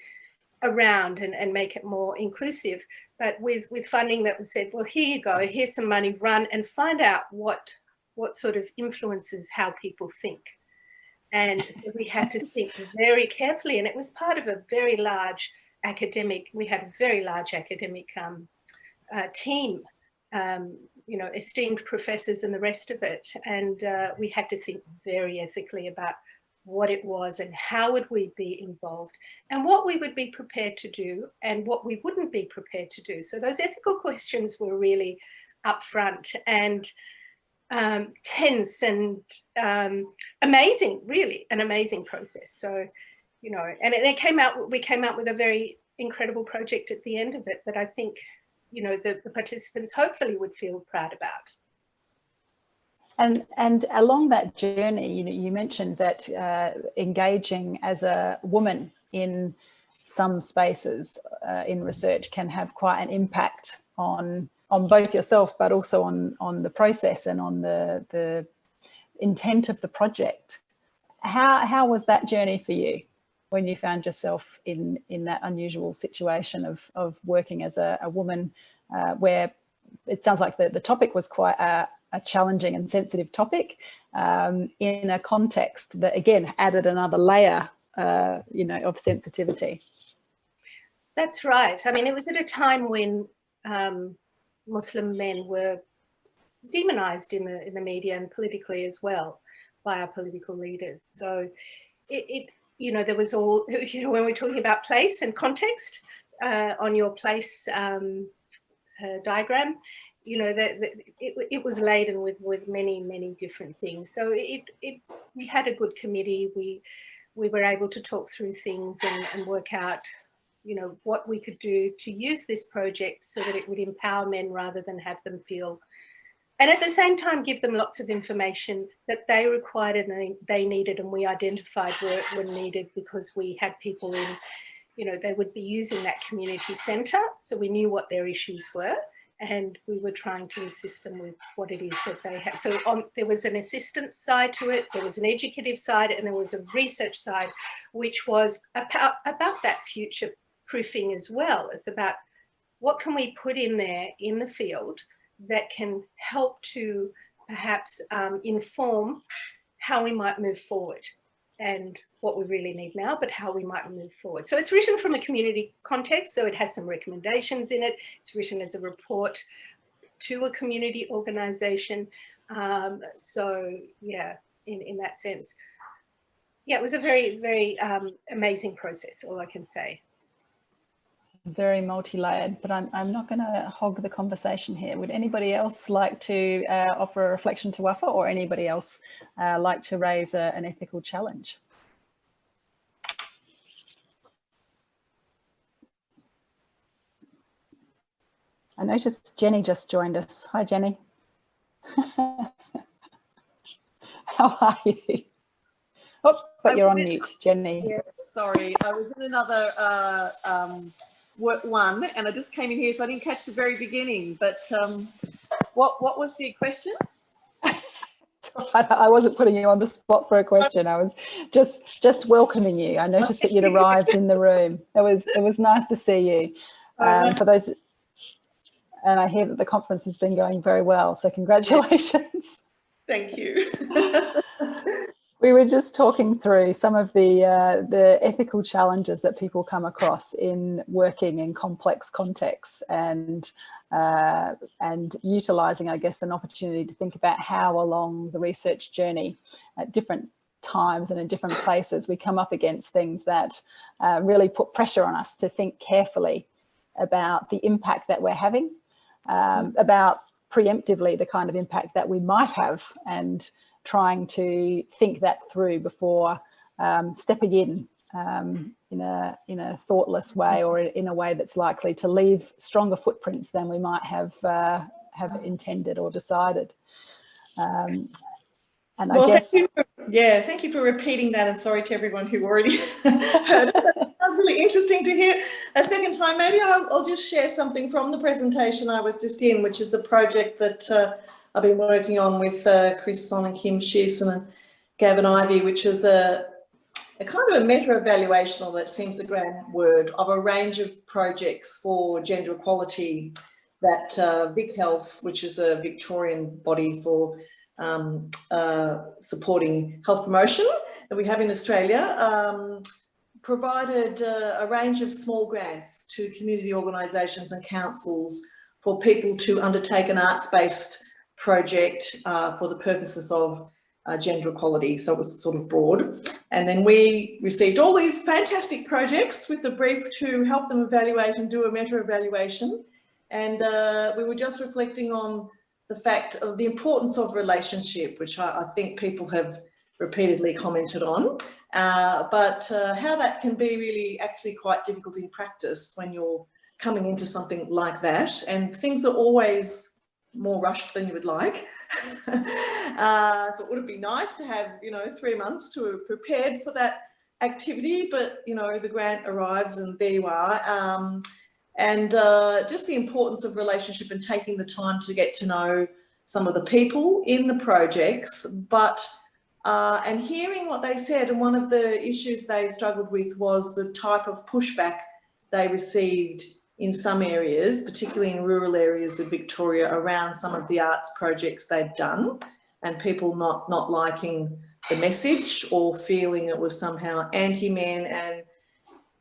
S6: around and, and make it more inclusive. But with, with funding that was said, well, here you go, here's some money, run and find out what, what sort of influences how people think. And so we had to think very carefully and it was part of a very large academic, we had a very large academic um, uh, team, um, you know, esteemed professors and the rest of it. And uh, we had to think very ethically about what it was and how would we be involved and what we would be prepared to do and what we wouldn't be prepared to do. So those ethical questions were really upfront and um, tense and um, amazing, really an amazing process. So, you know, and it, it came out, we came out with a very incredible project at the end of it that I think, you know, the, the participants hopefully would feel proud about.
S1: And, and along that journey, you know, you mentioned that uh, engaging as a woman in some spaces uh, in research can have quite an impact on on both yourself, but also on on the process and on the the intent of the project. How how was that journey for you when you found yourself in in that unusual situation of of working as a, a woman, uh, where it sounds like the the topic was quite a a challenging and sensitive topic um, in a context that again added another layer uh, you know of sensitivity.
S6: That's right. I mean it was at a time when um, muslim men were demonized in the in the media and politically as well by our political leaders. So it, it you know there was all you know when we're talking about place and context uh, on your place um, uh, diagram you know, that it, it was laden with, with many, many different things. So it, it, we had a good committee. We, we were able to talk through things and, and work out, you know, what we could do to use this project so that it would empower men rather than have them feel and at the same time give them lots of information that they required and they, they needed and we identified were, were needed because we had people in you know they would be using that community center so we knew what their issues were and we were trying to assist them with what it is that they had. So on, there was an assistance side to it, there was an educative side, and there was a research side, which was about, about that future proofing as well. It's about what can we put in there in the field that can help to perhaps um, inform how we might move forward and what we really need now, but how we might move forward. So it's written from a community context, so it has some recommendations in it. It's written as a report to a community organization. Um, so yeah, in, in that sense. Yeah, it was a very, very um, amazing process, all I can say.
S1: Very multi-layered, but I'm, I'm not going to hog the conversation here. Would anybody else like to uh, offer a reflection to Wafa or anybody else uh, like to raise a, an ethical challenge? I noticed Jenny just joined us. Hi, Jenny. How are you? Oh, but you're on mute, Jenny.
S7: Yes, sorry. I was in another uh, um, one and I just came in here, so I didn't catch the very beginning. But um, what, what was the question?
S1: I wasn't putting you on the spot for a question. I was just just welcoming you. I noticed that you'd arrived in the room. It was it was nice to see you. Oh, um, for those and I hear that the conference has been going very well. So congratulations.
S7: Thank you.
S1: we were just talking through some of the uh, the ethical challenges that people come across in working in complex contexts and uh, and utilizing, I guess, an opportunity to think about how along the research journey at different times and in different places we come up against things that uh, really put pressure on us to think carefully about the impact that we're having um, about preemptively the kind of impact that we might have and trying to think that through before um, stepping in um, in a in a thoughtless way or in a way that's likely to leave stronger footprints than we might have uh, have intended or decided. Um, and
S7: well,
S1: I guess,
S7: thank for, yeah, thank you for repeating that, and sorry to everyone who already heard it. That sounds really interesting to hear a second time. Maybe I'll, I'll, just share something from the presentation I was just in, which is a project that uh, I've been working on with uh, Chris Son and Kim Shearson and Gavin Ivy, which is a, a kind of a meta-evaluational that seems a grand word, of a range of projects for gender equality that uh, Vic Health, which is a Victorian body for um, uh, supporting health promotion that we have in Australia, um, provided uh, a range of small grants to community organisations and councils for people to undertake an arts-based project uh, for the purposes of uh, gender equality. So it was sort of broad. And then we received all these fantastic projects with the brief to help them evaluate and do a meta evaluation. And uh, we were just reflecting on the fact of the importance of relationship, which I, I think people have repeatedly commented on, uh, but uh, how that can be really actually quite difficult in practice when you're coming into something like that. And things are always more rushed than you would like. uh, so it would be nice to have, you know, three months to have prepared for that activity, but, you know, the grant arrives and there you are. Um, and uh, just the importance of relationship and taking the time to get to know some of the people in the projects, but uh, and hearing what they said, and one of the issues they struggled with was the type of pushback they received in some areas, particularly in rural areas of Victoria around some of the arts projects they'd done and people not, not liking the message or feeling it was somehow anti-men and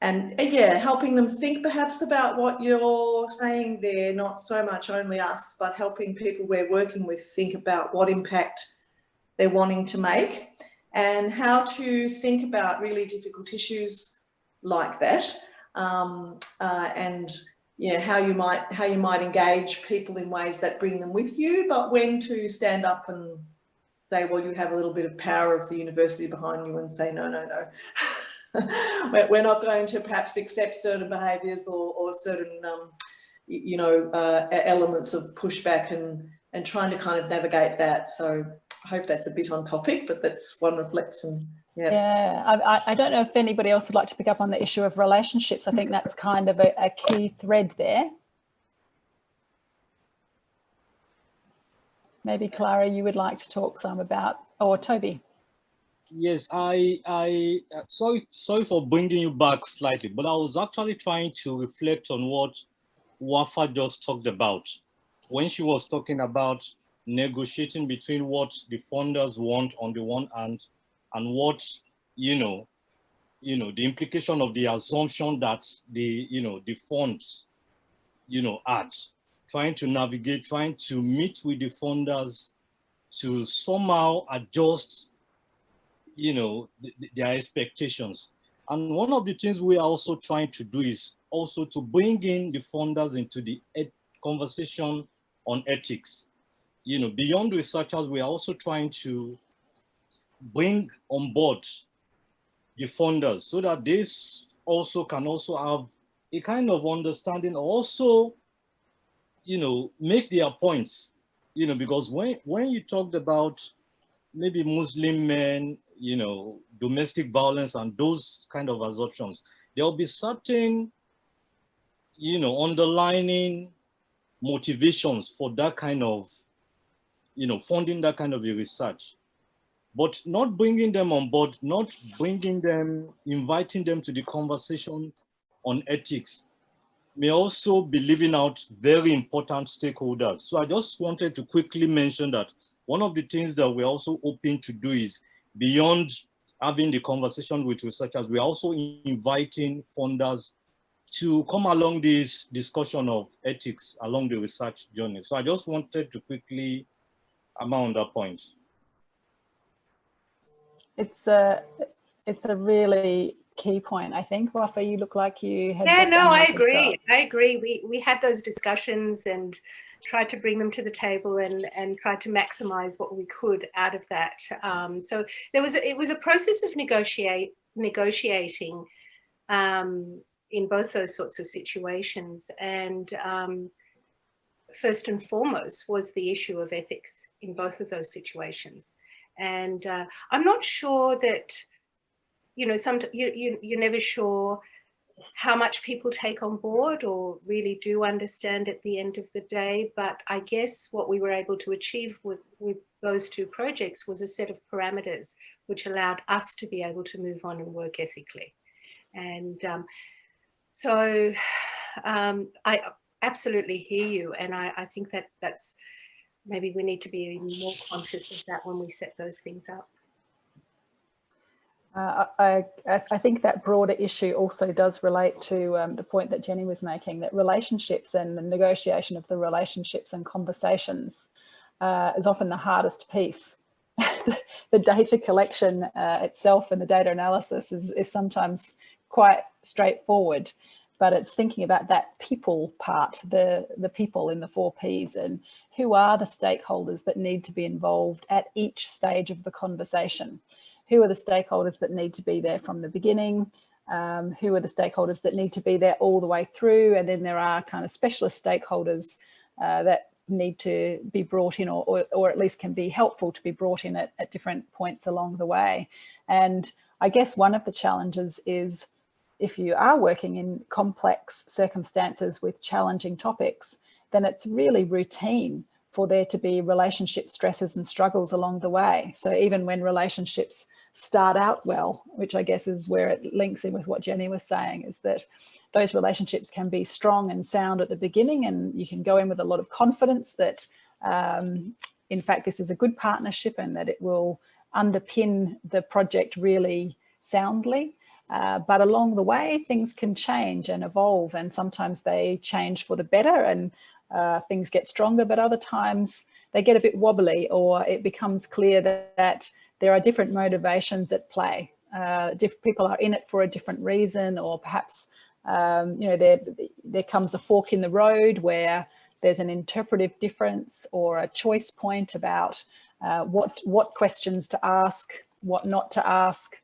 S7: and uh, yeah, helping them think perhaps about what you're saying there, not so much only us, but helping people we're working with think about what impact they're wanting to make and how to think about really difficult issues like that um, uh, and yeah, how you might how you might engage people in ways that bring them with you, but when to stand up and say, well, you have a little bit of power of the university behind you and say, no, no, no. We're not going to perhaps accept certain behaviours or, or certain, um, you know, uh, elements of pushback and, and trying to kind of navigate that. So I hope that's a bit on topic, but that's one reflection yeah,
S1: yeah. I, I, don't know if anybody else would like to pick up on the issue of relationships. I think that's kind of a, a key thread there. Maybe Clara, you would like to talk some about, or Toby.
S4: Yes, I, I, sorry, sorry for bringing you back slightly, but I was actually trying to reflect on what Wafa just talked about when she was talking about negotiating between what the funders want on the one hand and what, you know, you know, the implication of the assumption that the, you know, the funds, you know, add, trying to navigate, trying to meet with the funders to somehow adjust, you know, th their expectations. And one of the things we are also trying to do is also to bring in the funders into the conversation on ethics. You know, beyond researchers, we are also trying to bring on board the funders so that this also can also have a kind of understanding also you know make their points you know because when when you talked about maybe muslim men you know domestic violence and those kind of assumptions there'll be certain you know underlining motivations for that kind of you know funding that kind of a research but not bringing them on board, not bringing them, inviting them to the conversation on ethics may also be leaving out very important stakeholders. So I just wanted to quickly mention that one of the things that we're also hoping to do is beyond having the conversation with researchers, we're also inviting funders to come along this discussion of ethics along the research journey. So I just wanted to quickly amount that point
S1: it's a it's a really key point. I think, Rafa, you look like you had.
S6: Yeah, no, I agree. I agree. We we had those discussions and tried to bring them to the table and and tried to maximize what we could out of that. Um, so there was a, it was a process of negotiate negotiating um, in both those sorts of situations and. Um, first and foremost was the issue of ethics in both of those situations. And uh, I'm not sure that, you know, some you, you, you're never sure how much people take on board or really do understand at the end of the day. But I guess what we were able to achieve with, with those two projects was a set of parameters which allowed us to be able to move on and work ethically. And um, so um, I absolutely hear you. And I, I think that that's maybe we need to be even more conscious of that when we set those things up.
S1: Uh, I, I, think that broader issue also does relate to um, the point that Jenny was making, that relationships and the negotiation of the relationships and conversations uh, is often the hardest piece. the data collection uh, itself and the data analysis is, is sometimes quite straightforward, but it's thinking about that people part, the, the people in the four Ps and who are the stakeholders that need to be involved at each stage of the conversation? Who are the stakeholders that need to be there from the beginning, um, who are the stakeholders that need to be there all the way through, and then there are kind of specialist stakeholders uh, that need to be brought in or, or, or, at least can be helpful to be brought in at, at different points along the way. And I guess one of the challenges is if you are working in complex circumstances with challenging topics, then it's really routine for there to be relationship stresses and struggles along the way. So even when relationships start out well, which I guess is where it links in with what Jenny was saying, is that those relationships can be strong and sound at the beginning and you can go in with a lot of confidence that um, in fact this is a good partnership and that it will underpin the project really soundly. Uh, but along the way, things can change and evolve and sometimes they change for the better and uh, things get stronger, but other times they get a bit wobbly or it becomes clear that, that there are different motivations at play. Uh, people are in it for a different reason, or perhaps, um, you know, there, there comes a fork in the road where there's an interpretive difference or a choice point about uh, what, what questions to ask, what not to ask,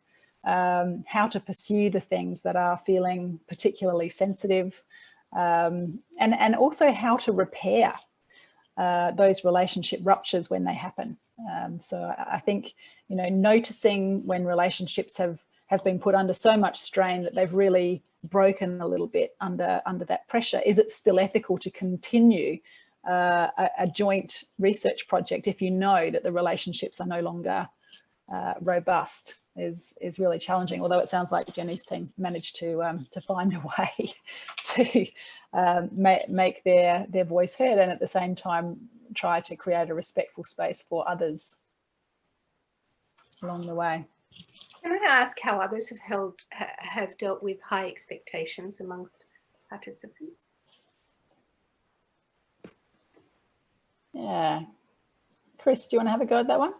S1: um, how to pursue the things that are feeling particularly sensitive, um, and, and also how to repair uh, those relationship ruptures when they happen. Um, so I think, you know, noticing when relationships have, have been put under so much strain that they've really broken a little bit under, under that pressure. Is it still ethical to continue uh, a, a, joint research project if you know that the relationships are no longer uh, robust? Is is really challenging. Although it sounds like Jenny's team managed to um, to find a way to um, make make their their voice heard, and at the same time try to create a respectful space for others along the way.
S6: Can I ask how others have held have dealt with high expectations amongst participants?
S1: Yeah, Chris, do you want to have a go at that one?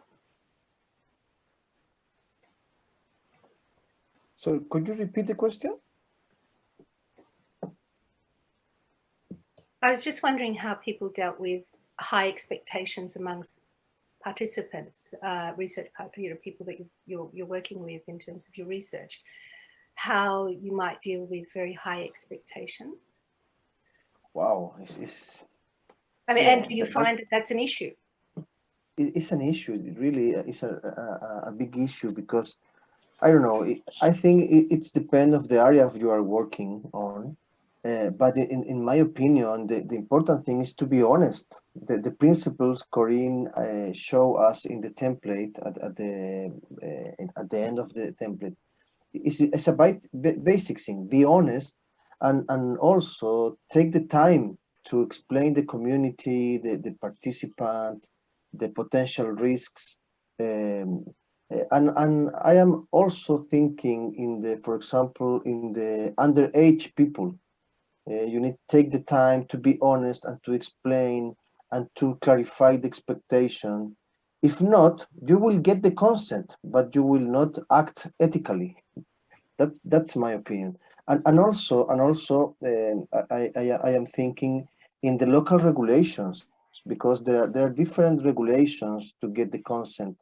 S5: So could you repeat the question?
S6: I was just wondering how people dealt with high expectations amongst participants, uh, research, you know, people that you're, you're working with in terms of your research, how you might deal with very high expectations.
S5: Wow, it's, it's
S6: I mean, yeah, and do you find that that's an issue?
S5: It's an issue, it really It's a, a, a big issue because I don't know. I think it's depend of the area of you are working on. Uh, but in, in my opinion, the, the important thing is to be honest. The, the principles Corinne uh, show us in the template at, at the uh, at the end of the template is it's a basic thing. Be honest, and and also take the time to explain the community, the the participants, the potential risks. Um, and and I am also thinking in the, for example, in the underage people. Uh, you need to take the time to be honest and to explain and to clarify the expectation. If not, you will get the consent, but you will not act ethically. That's that's my opinion. And and also and also uh, I, I I am thinking in the local regulations because there there are different regulations to get the consent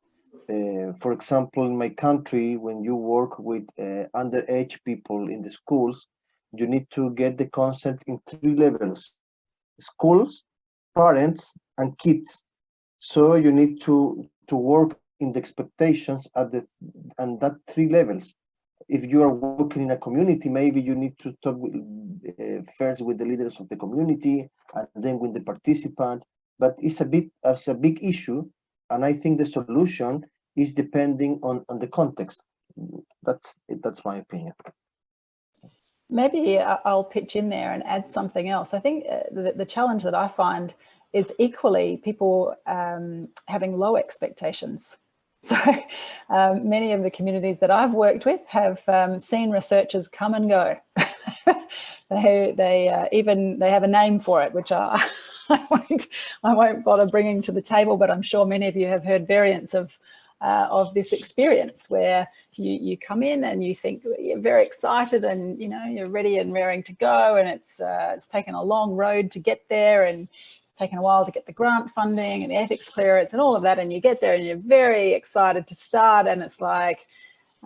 S5: uh, for example, in my country, when you work with uh, underage people in the schools, you need to get the consent in three levels. Schools, parents and kids. So you need to, to work in the expectations at the and that three levels. If you are working in a community, maybe you need to talk with, uh, first with the leaders of the community and then with the participants. But it's a bit it's a big issue, and I think the solution is depending on on the context. That's that's my opinion.
S1: Maybe I'll pitch in there and add something else. I think uh, the, the challenge that I find is equally people um, having low expectations. So um, many of the communities that I've worked with have um, seen researchers come and go. they they uh, even they have a name for it, which I, I won't I won't bother bringing to the table. But I'm sure many of you have heard variants of uh, of this experience where you, you come in and you think you're very excited and you know you're ready and raring to go and it's uh, it's taken a long road to get there and it's taken a while to get the grant funding and the ethics clearance and all of that and you get there and you're very excited to start and it's like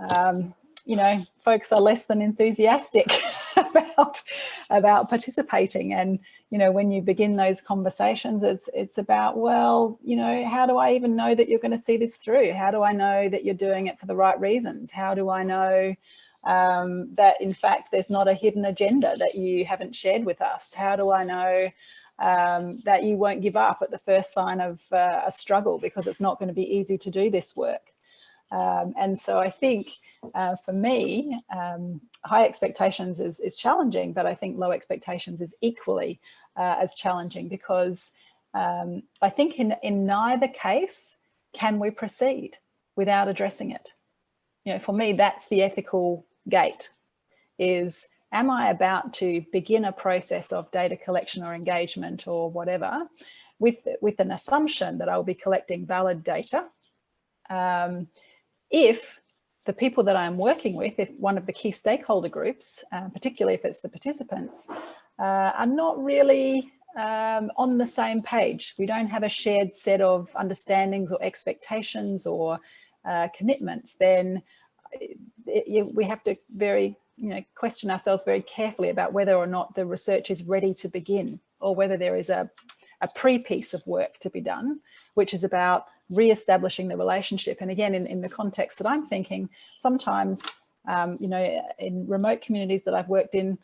S1: um, you know, folks are less than enthusiastic about about participating. And you know, when you begin those conversations, it's it's about well, you know, how do I even know that you're going to see this through? How do I know that you're doing it for the right reasons? How do I know um, that in fact there's not a hidden agenda that you haven't shared with us? How do I know um, that you won't give up at the first sign of uh, a struggle because it's not going to be easy to do this work? Um, and so I think uh, for me, um, high expectations is, is challenging, but I think low expectations is equally uh, as challenging because um, I think in, in neither case can we proceed without addressing it. You know, for me, that's the ethical gate is am I about to begin a process of data collection or engagement or whatever with, with an assumption that I'll be collecting valid data um, if the people that I'm working with, if one of the key stakeholder groups, uh, particularly if it's the participants, uh, are not really um, on the same page. We don't have a shared set of understandings or expectations or uh, commitments, then it, it, we have to very, you know, question ourselves very carefully about whether or not the research is ready to begin or whether there is a, a pre-piece of work to be done, which is about re-establishing the relationship. And again, in, in the context that I'm thinking, sometimes, um, you know, in remote communities that I've worked in,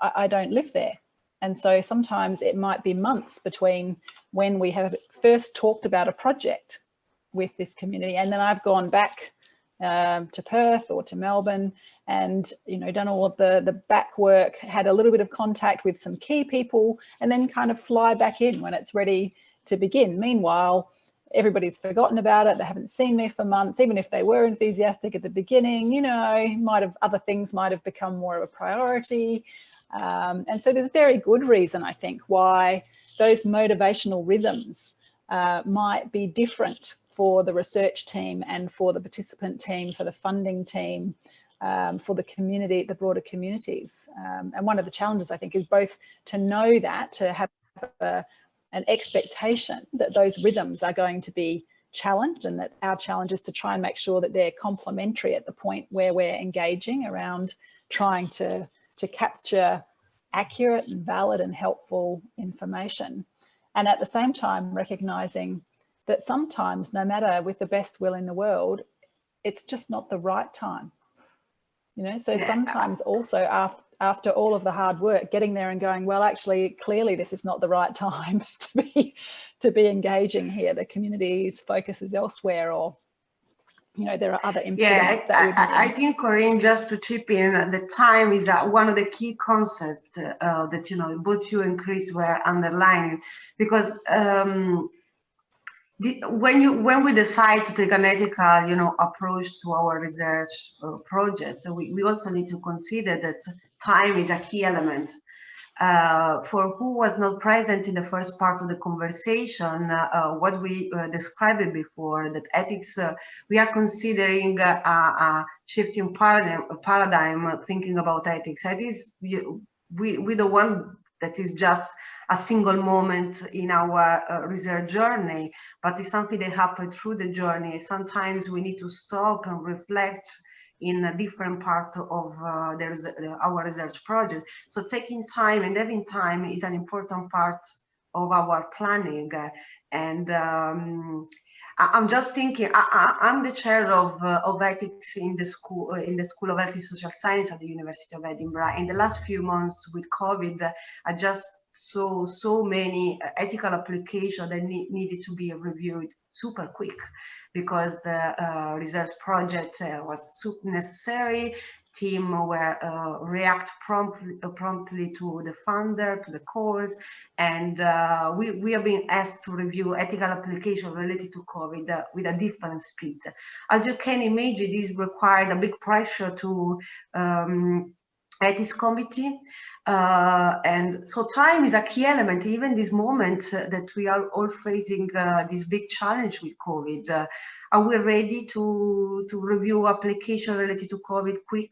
S1: I, I don't live there. And so sometimes it might be months between when we have first talked about a project with this community and then I've gone back um, to Perth or to Melbourne and you know done all of the the back work had a little bit of contact with some key people and then kind of fly back in when it's ready to begin meanwhile everybody's forgotten about it. They haven't seen me for months, even if they were enthusiastic at the beginning, you know, might have other things might have become more of a priority. Um, and so there's very good reason, I think, why those motivational rhythms uh, might be different for the research team and for the participant team, for the funding team, um, for the community, the broader communities. Um, and one of the challenges, I think, is both to know that, to have a, an expectation that those rhythms are going to be challenged and that our challenge is to try and make sure that they're complementary at the point where we're engaging around trying to, to capture accurate and valid and helpful information. And at the same time, recognizing that sometimes, no matter with the best will in the world, it's just not the right time. You know, so sometimes also after, after all of the hard work, getting there and going, well, actually, clearly this is not the right time to be to be engaging here. The community's focus is elsewhere or you know, there are other impediments
S2: yeah, I, I, think, Corinne, just to chip in, the time is uh, one of the key concepts uh, that, you know, both you and Chris were underlining, because um, when you when we decide to take an ethical you know approach to our research uh, projects we, we also need to consider that time is a key element uh, for who was not present in the first part of the conversation, uh, uh what we uh, described before, that ethics, uh, we are considering a, a shifting paradigm, paradigm thinking about ethics. Ethics, we, we don't want that is just a single moment in our uh, research journey, but it's something that happened through the journey. Sometimes we need to stop and reflect in a different part of uh, uh, our research project. So taking time and having time is an important part of our planning. And um, I'm just thinking, I, am the chair of, uh, of ethics in the school in the School of Health and Social Science at the University of Edinburgh. In the last few months with COVID, I just saw so many ethical applications that ne needed to be reviewed super quick because the uh, research project uh, was super necessary team were uh, react promptly, uh, promptly to the funder, to the calls, and uh, we, we have been asked to review ethical applications related to COVID uh, with a different speed. As you can imagine, this required a big pressure to um, ethics committee. Uh, and so time is a key element, even this moment uh, that we are all facing this big challenge with COVID are we ready to, to review application related to COVID quick?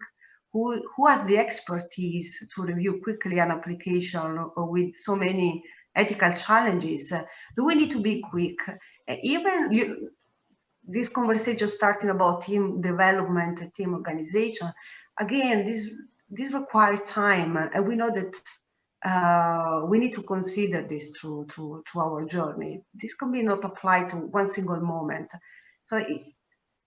S2: Who, who has the expertise to review quickly an application with so many ethical challenges? Do we need to be quick? Even you, this conversation starting about team development, team organization, again, this, this requires time. And we know that uh, we need to consider this through to, to our journey. This can be not applied to one single moment. So it's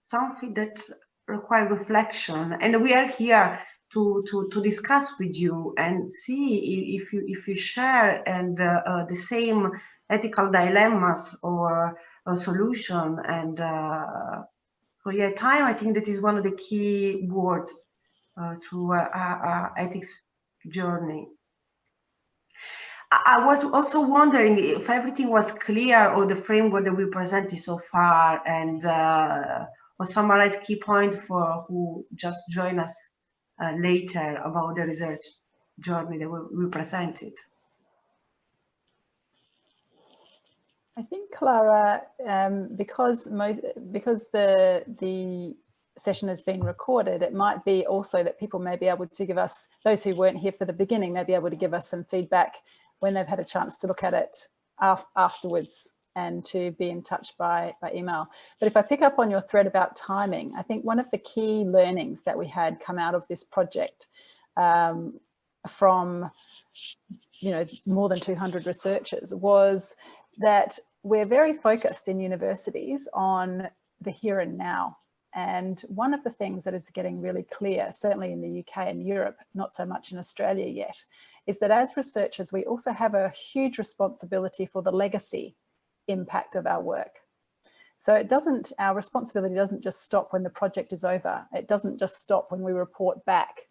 S2: something that requires reflection. And we are here to, to, to discuss with you and see if you, if you share and uh, uh, the same ethical dilemmas or a solution. And uh, so yeah, time, I think that is one of the key words our, our ethics journey. I was also wondering if everything was clear or the framework that we presented so far and uh, or summarize key point for who just join us uh, later about the research journey that we, we presented.
S1: I think Clara, um, because most because the the session has been recorded, it might be also that people may be able to give us, those who weren't here for the beginning, may be able to give us some feedback when they've had a chance to look at it af afterwards and to be in touch by, by email. But if I pick up on your thread about timing, I think one of the key learnings that we had come out of this project um, from you know, more than 200 researchers was that we're very focused in universities on the here and now. And one of the things that is getting really clear, certainly in the UK and Europe, not so much in Australia yet, is that as researchers, we also have a huge responsibility for the legacy impact of our work. So it doesn't, our responsibility doesn't just stop when the project is over. It doesn't just stop when we report back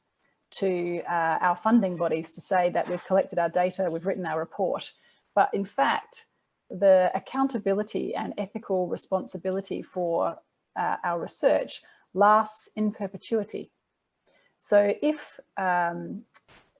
S1: to uh, our funding bodies to say that we've collected our data, we've written our report. But in fact, the accountability and ethical responsibility for uh, our research lasts in perpetuity. So if um,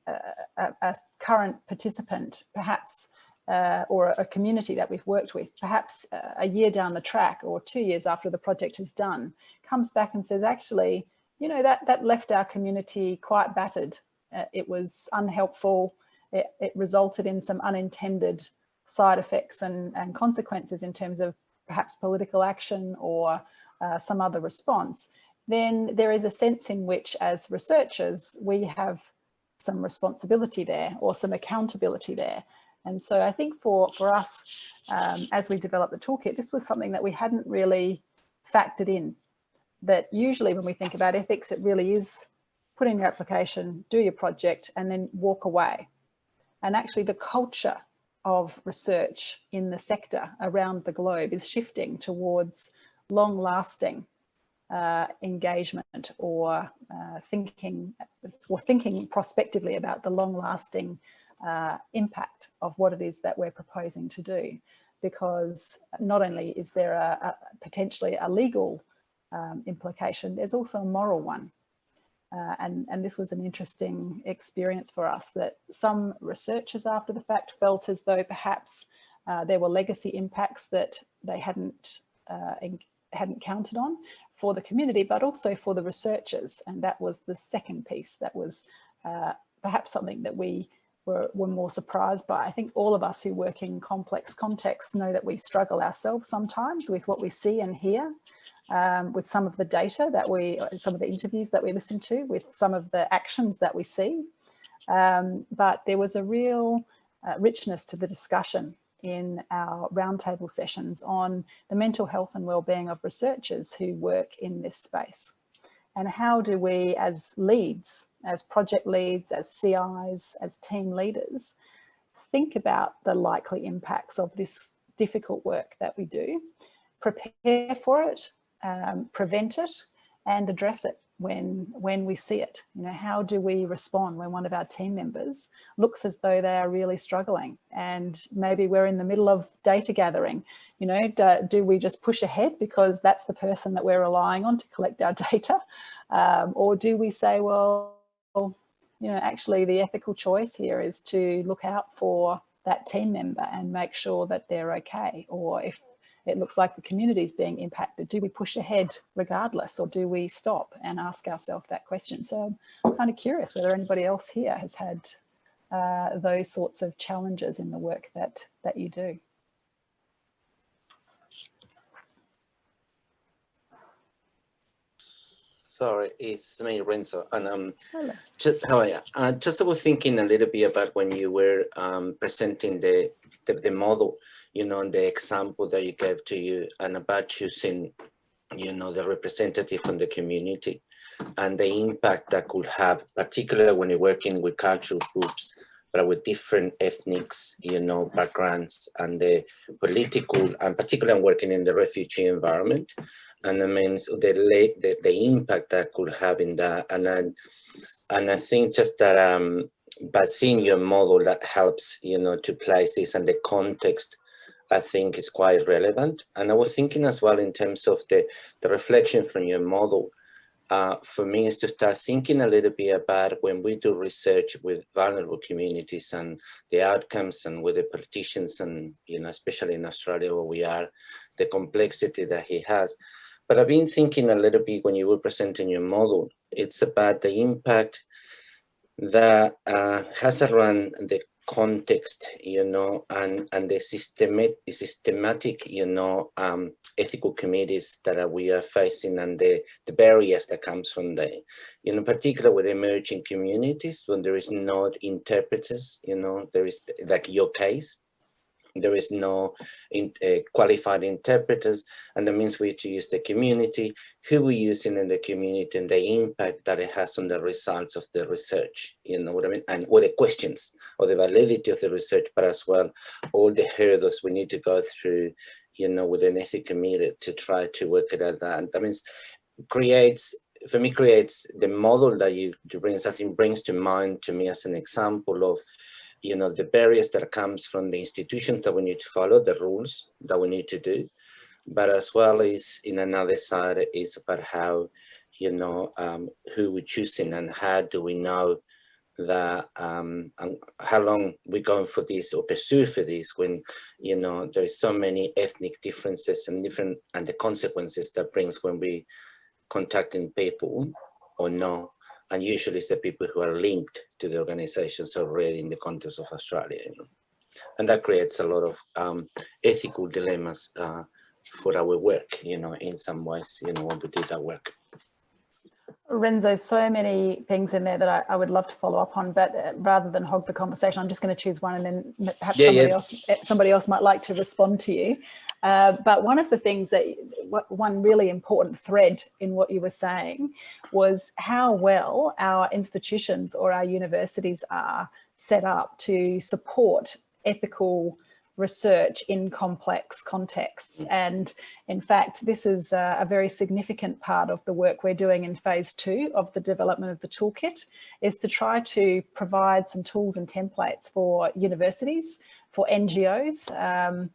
S1: a, a current participant, perhaps, uh, or a community that we've worked with, perhaps uh, a year down the track or two years after the project is done, comes back and says, actually, you know, that, that left our community quite battered. Uh, it was unhelpful. It, it, resulted in some unintended side effects and, and consequences in terms of perhaps political action or uh, some other response, then there is a sense in which as researchers, we have some responsibility there or some accountability there. And so I think for, for us, um, as we developed the toolkit, this was something that we hadn't really factored in. That usually when we think about ethics, it really is put in your application, do your project, and then walk away. And actually the culture of research in the sector around the globe is shifting towards long lasting uh, engagement or uh, thinking or thinking prospectively about the long-lasting uh, impact of what it is that we're proposing to do. Because not only is there a, a potentially a legal um, implication there's also a moral one. Uh, and, and this was an interesting experience for us that some researchers after the fact felt as though perhaps uh, there were legacy impacts that they hadn't uh, hadn't counted on for the community, but also for the researchers. And that was the second piece that was uh, perhaps something that we were, were more surprised by. I think all of us who work in complex contexts know that we struggle ourselves sometimes with what we see and hear, um, with some of the data that we, some of the interviews that we listen to, with some of the actions that we see. Um, but there was a real uh, richness to the discussion in our roundtable sessions on the mental health and well-being of researchers who work in this space. And how do we as leads, as project leads, as CIs, as team leaders, think about the likely impacts of this difficult work that we do, prepare for it, um, prevent it, and address it when when we see it. You know how do we respond when one of our team members looks as though they are really struggling and maybe we're in the middle of data gathering? You know do, do we just push ahead because that's the person that we're relying on to collect our data? Um, or do we say well you know actually the ethical choice here is to look out for that team member and make sure that they're okay or if it looks like the community is being impacted. Do we push ahead regardless or do we stop and ask ourselves that question? So I'm kind of curious whether anybody else here has had uh, those sorts of challenges in the work that, that you do.
S8: Sorry, it's me, Renzo. And um, Hello. just how are you? Uh, just I was thinking a little bit about when you were um, presenting the, the, the model you know, and the example that you gave to you and about choosing, you know, the representative from the community and the impact that could have, particularly when you're working with cultural groups, but with different ethnics, you know, backgrounds and the political, and particularly I'm working in the refugee environment. And I mean, so the, the, the impact that could have in that. And I, and I think just that, um, but seeing your model that helps, you know, to place this and the context I think is quite relevant. And I was thinking as well in terms of the, the reflection from your model, uh, for me is to start thinking a little bit about when we do research with vulnerable communities and the outcomes and with the politicians and, you know, especially in Australia where we are, the complexity that he has. But I've been thinking a little bit when you were presenting your model, it's about the impact that uh, has around the context, you know, and, and the systematic, systematic, you know, um, ethical committees that we are facing and the, the barriers that comes from the, you know, particularly with emerging communities when there is not interpreters, you know, there is like your case, there is no in, uh, qualified interpreters and that means we to use the community who we're using in the community and the impact that it has on the results of the research you know what i mean? And or the questions or the validity of the research but as well all the hurdles we need to go through you know with an ethics committee to try to work it out. That that means creates for me creates the model that you brings i think brings to mind to me as an example of you know, the barriers that comes from the institutions that we need to follow, the rules that we need to do, but as well as in another side is about how, you know, um, who we're choosing and how do we know that um, how long we're going for this or pursue for this when, you know, there's so many ethnic differences and different and the consequences that brings when we contacting people or no and usually it's the people who are linked to the organizations already in the context of Australia. You know? And that creates a lot of um, ethical dilemmas uh, for our work, you know, in some ways, you know, when we do that work.
S1: Renzo, so many things in there that I, I, would love to follow up on, but uh, rather than hog the conversation, I'm just going to choose one and then perhaps yeah, somebody, yeah. Else, somebody else might like to respond to you. Uh, but one of the things that, one really important thread in what you were saying was how well our institutions or our universities are set up to support ethical research in complex contexts. And in fact, this is a, a, very significant part of the work we're doing in phase two of the development of the toolkit is to try to provide some tools and templates for universities, for NGOs, um,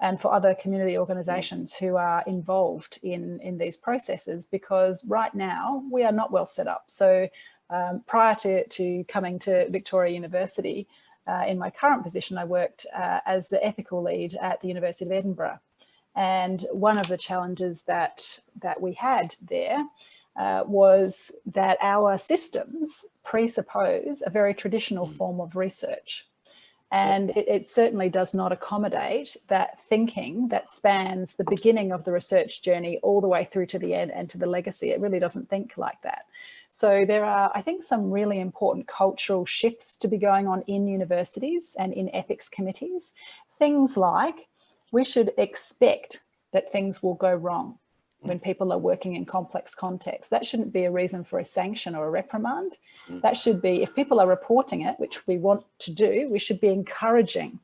S1: and for other community organisations who are involved in, in these processes because right now we are not well set up. So um, prior to, to coming to Victoria University, uh, in my current position, I worked uh, as the ethical lead at the University of Edinburgh. And one of the challenges that, that we had there uh, was that our systems presuppose a very traditional mm. form of research. And it, it, certainly does not accommodate that thinking that spans the beginning of the research journey all the way through to the end and to the legacy. It really doesn't think like that. So there are, I think, some really important cultural shifts to be going on in universities and in ethics committees, things like we should expect that things will go wrong when people are working in complex contexts. That shouldn't be a reason for a sanction or a reprimand. Mm. That should be, if people are reporting it, which we want to do, we should be encouraging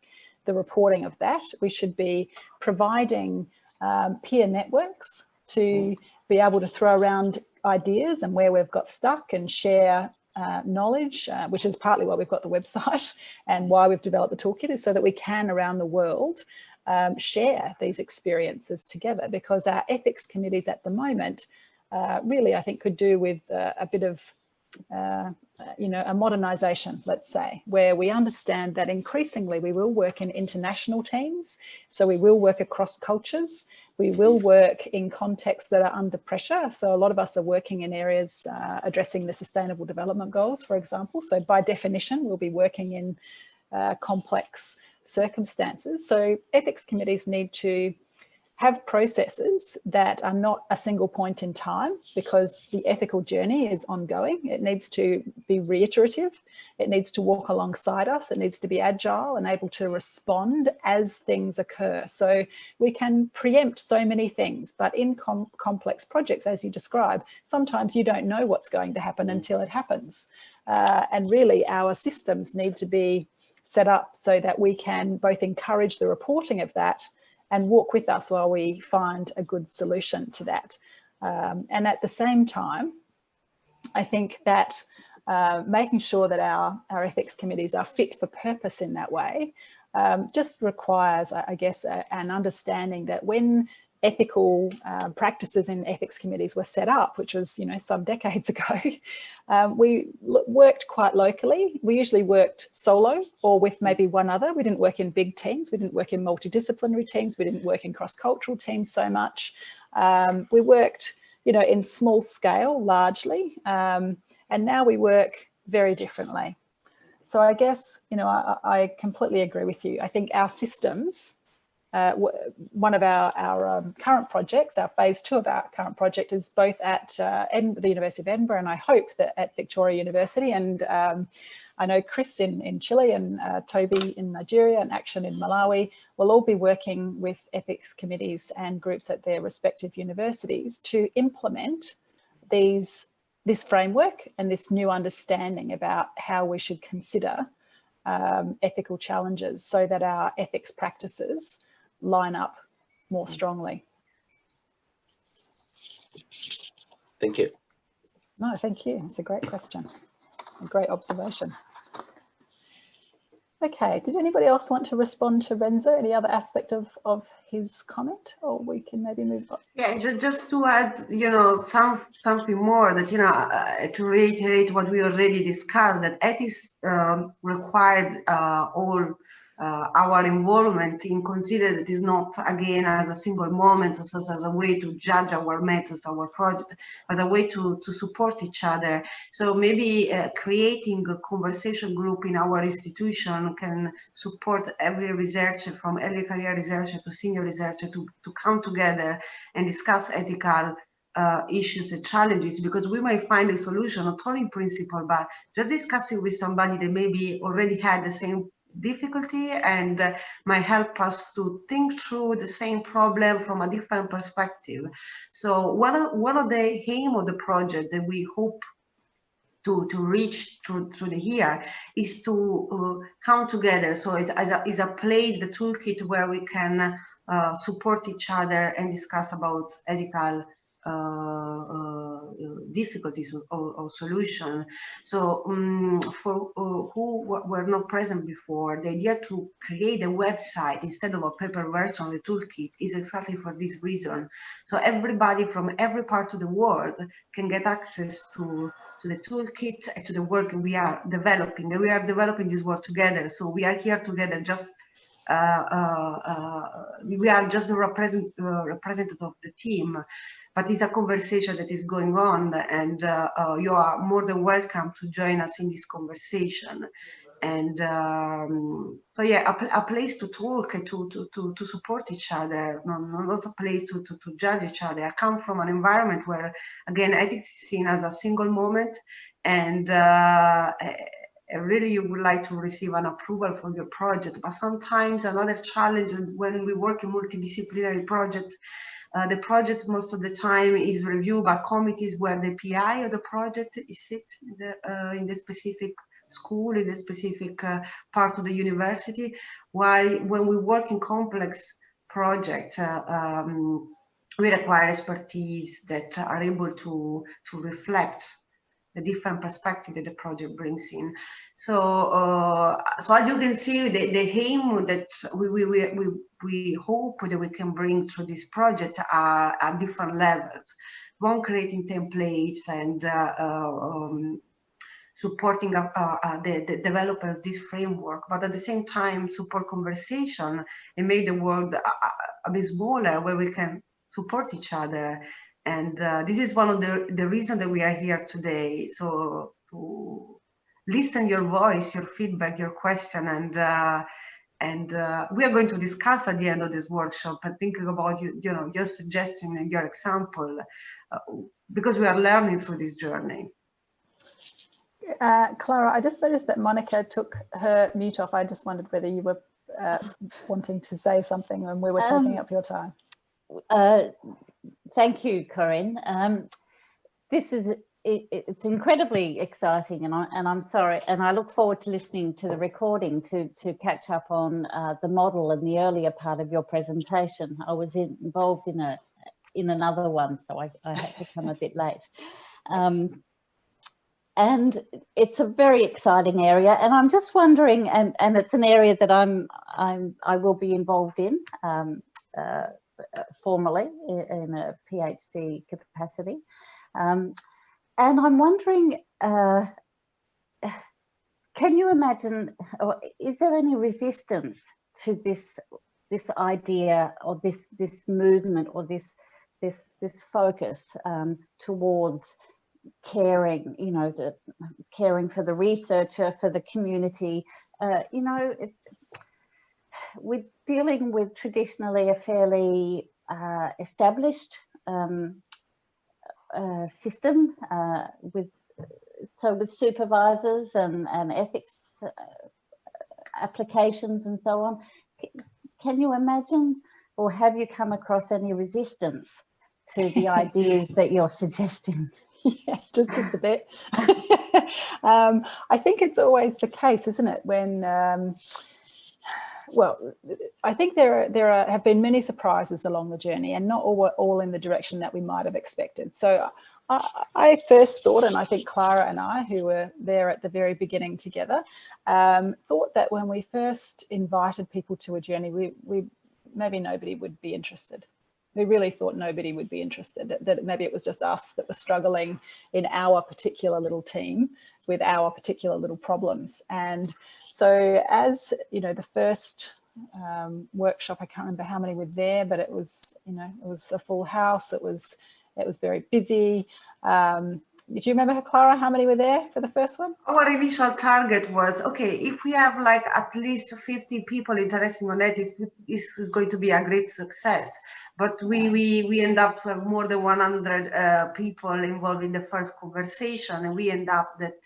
S1: the reporting of that. We should be providing um, peer networks to mm. be able to throw around ideas and where we've got stuck and share uh, knowledge, uh, which is partly why we've got the website and why we've developed the toolkit is so that we can around the world um, share these experiences together because our ethics committees at the moment uh, really I think could do with uh, a bit of uh, you know, a modernization, let's say, where we understand that increasingly we will work in international teams. So we will work across cultures. We will work in contexts that are under pressure. So a lot of us are working in areas uh, addressing the sustainable development goals, for example. So by definition, we'll be working in uh, complex circumstances. So ethics committees need to have processes that are not a single point in time because the ethical journey is ongoing. It needs to be reiterative. It needs to walk alongside us. It needs to be agile and able to respond as things occur. So we can preempt so many things, but in com complex projects, as you describe, sometimes you don't know what's going to happen until it happens. Uh, and really our systems need to be set up so that we can both encourage the reporting of that and walk with us while we find a good solution to that. Um, and at the same time, I think that uh, making sure that our, our ethics committees are fit for purpose in that way um, just requires, I guess, a, an understanding that when ethical uh, practices in ethics committees were set up, which was, you know, some decades ago, um, we worked quite locally. We usually worked solo or with maybe one other. We didn't work in big teams. We didn't work in multidisciplinary teams. We didn't work in cross-cultural teams so much. Um, we worked, you know, in small scale largely. Um, and now we work very differently. So I guess, you know, I, I completely agree with you. I think our systems uh, one of our, our um, current projects, our phase two of our current project is both at uh, the University of Edinburgh and I hope that at Victoria University. And um, I know Chris in, in Chile and uh, Toby in Nigeria and Acton in Malawi will all be working with ethics committees and groups at their respective universities to implement these this framework and this new understanding about how we should consider um, ethical challenges so that our ethics practices line up more strongly.
S8: Thank you.
S1: No, thank you. It's a great question. A great observation. Okay, did anybody else want to respond to Renzo? Any other aspect of, of his comment or we can maybe move on?
S2: Yeah, just, just to add, you know, some something more that, you know, uh, to reiterate what we already discussed, that ethics um, required uh, all uh, our involvement in consider that is not again as a single moment or as a way to judge our methods our project as a way to to support each other. So maybe uh, creating a conversation group in our institution can support every researcher from early career researcher to senior researcher to to come together and discuss ethical uh, issues and challenges because we might find a solution not only in principle but just discussing with somebody that maybe already had the same difficulty and uh, might help us to think through the same problem from a different perspective. So one of, one of the aim of the project that we hope to, to reach through, through the year is to uh, come together. So it's, it's, a, it's a place, the toolkit where we can uh, support each other and discuss about ethical difficulties or, or, solution. So um, for uh, who were not present before, the idea to create a website instead of a paper version of the toolkit is exactly for this reason. So everybody from every part of the world can get access to to the toolkit and to the work we are developing. We are developing this work together. So we are here together just uh, uh, uh, we are just the represent, representative of the team but it's a conversation that is going on and uh, uh, you are more than welcome to join us in this conversation and um, so yeah a, a, place to talk to, to, to, to support each other not, a place to, to, to judge each other i come from an environment where again ethics is seen as a single moment and uh, really you would like to receive an approval for your project. But sometimes another challenge when we work in multidisciplinary project, uh, the project most of the time is reviewed by committees where the PI of the project is sit in the, uh, in the specific school, in the specific uh, part of the university. While when we work in complex projects, uh, um, we require expertise that are able to, to reflect the different perspective that the project brings in. So, uh, so as you can see, the, the aim that we, we, we, we hope that we can bring through this project are at different levels. One, creating templates and uh, um, supporting uh, uh, the, the, development of this framework, but at the same time support conversation and make the world a, a bit smaller where we can support each other. And uh, this is one of the, the reasons that we are here today. So to listen your voice, your feedback, your question, and uh, and uh, we are going to discuss at the end of this workshop and thinking about you, you know, your suggestion and your example, uh, because we are learning through this journey.
S1: Uh, Clara, I just noticed that Monica took her mute off. I just wondered whether you were uh, wanting to say something and we were taking um, up your time.
S9: Thank you, Corinne. Um, this is it, it's incredibly exciting, and I and I'm sorry, and I look forward to listening to the recording to to catch up on uh, the model and the earlier part of your presentation. I was in, involved in a in another one, so I, I had to come a bit late. Um, and it's a very exciting area and I'm just wondering and and it's an area that I'm I'm I will be involved in um, uh, formally in a PhD capacity um, and I'm wondering uh, can you imagine or is there any resistance to this this idea or this this movement or this this this focus um, towards caring, you know, caring for the researcher, for the community. Uh, you know, it, we're dealing with traditionally a fairly uh, established um, uh, system uh, with so with supervisors and, and ethics uh, applications and so on. Can you imagine or have you come across any resistance to the ideas that you're suggesting?
S1: yeah, just, just a bit. um, I think it's always the case, isn't it? When, um, well, I think there are, there are, have been many surprises along the journey and not all, all in the direction that we might have expected. So I, I first thought, and I think Clara and I, who were there at the very beginning together, um, thought that when we first invited people to a journey, we, we maybe nobody would be interested we really thought nobody would be interested, that, that, maybe it was just us that were struggling in our particular little team with our particular little problems. And so as, you know, the first um, workshop, I can't remember how many were there, but it was, you know, it was a full house. It was, it was very busy. Um, did you remember, Clara, how many were there for the first one?
S2: Our initial target was, okay, if we have like at least 50 people interested in that, this is going to be a great success but we we we end up with more than 100 uh, people involved in the first conversation and we end up that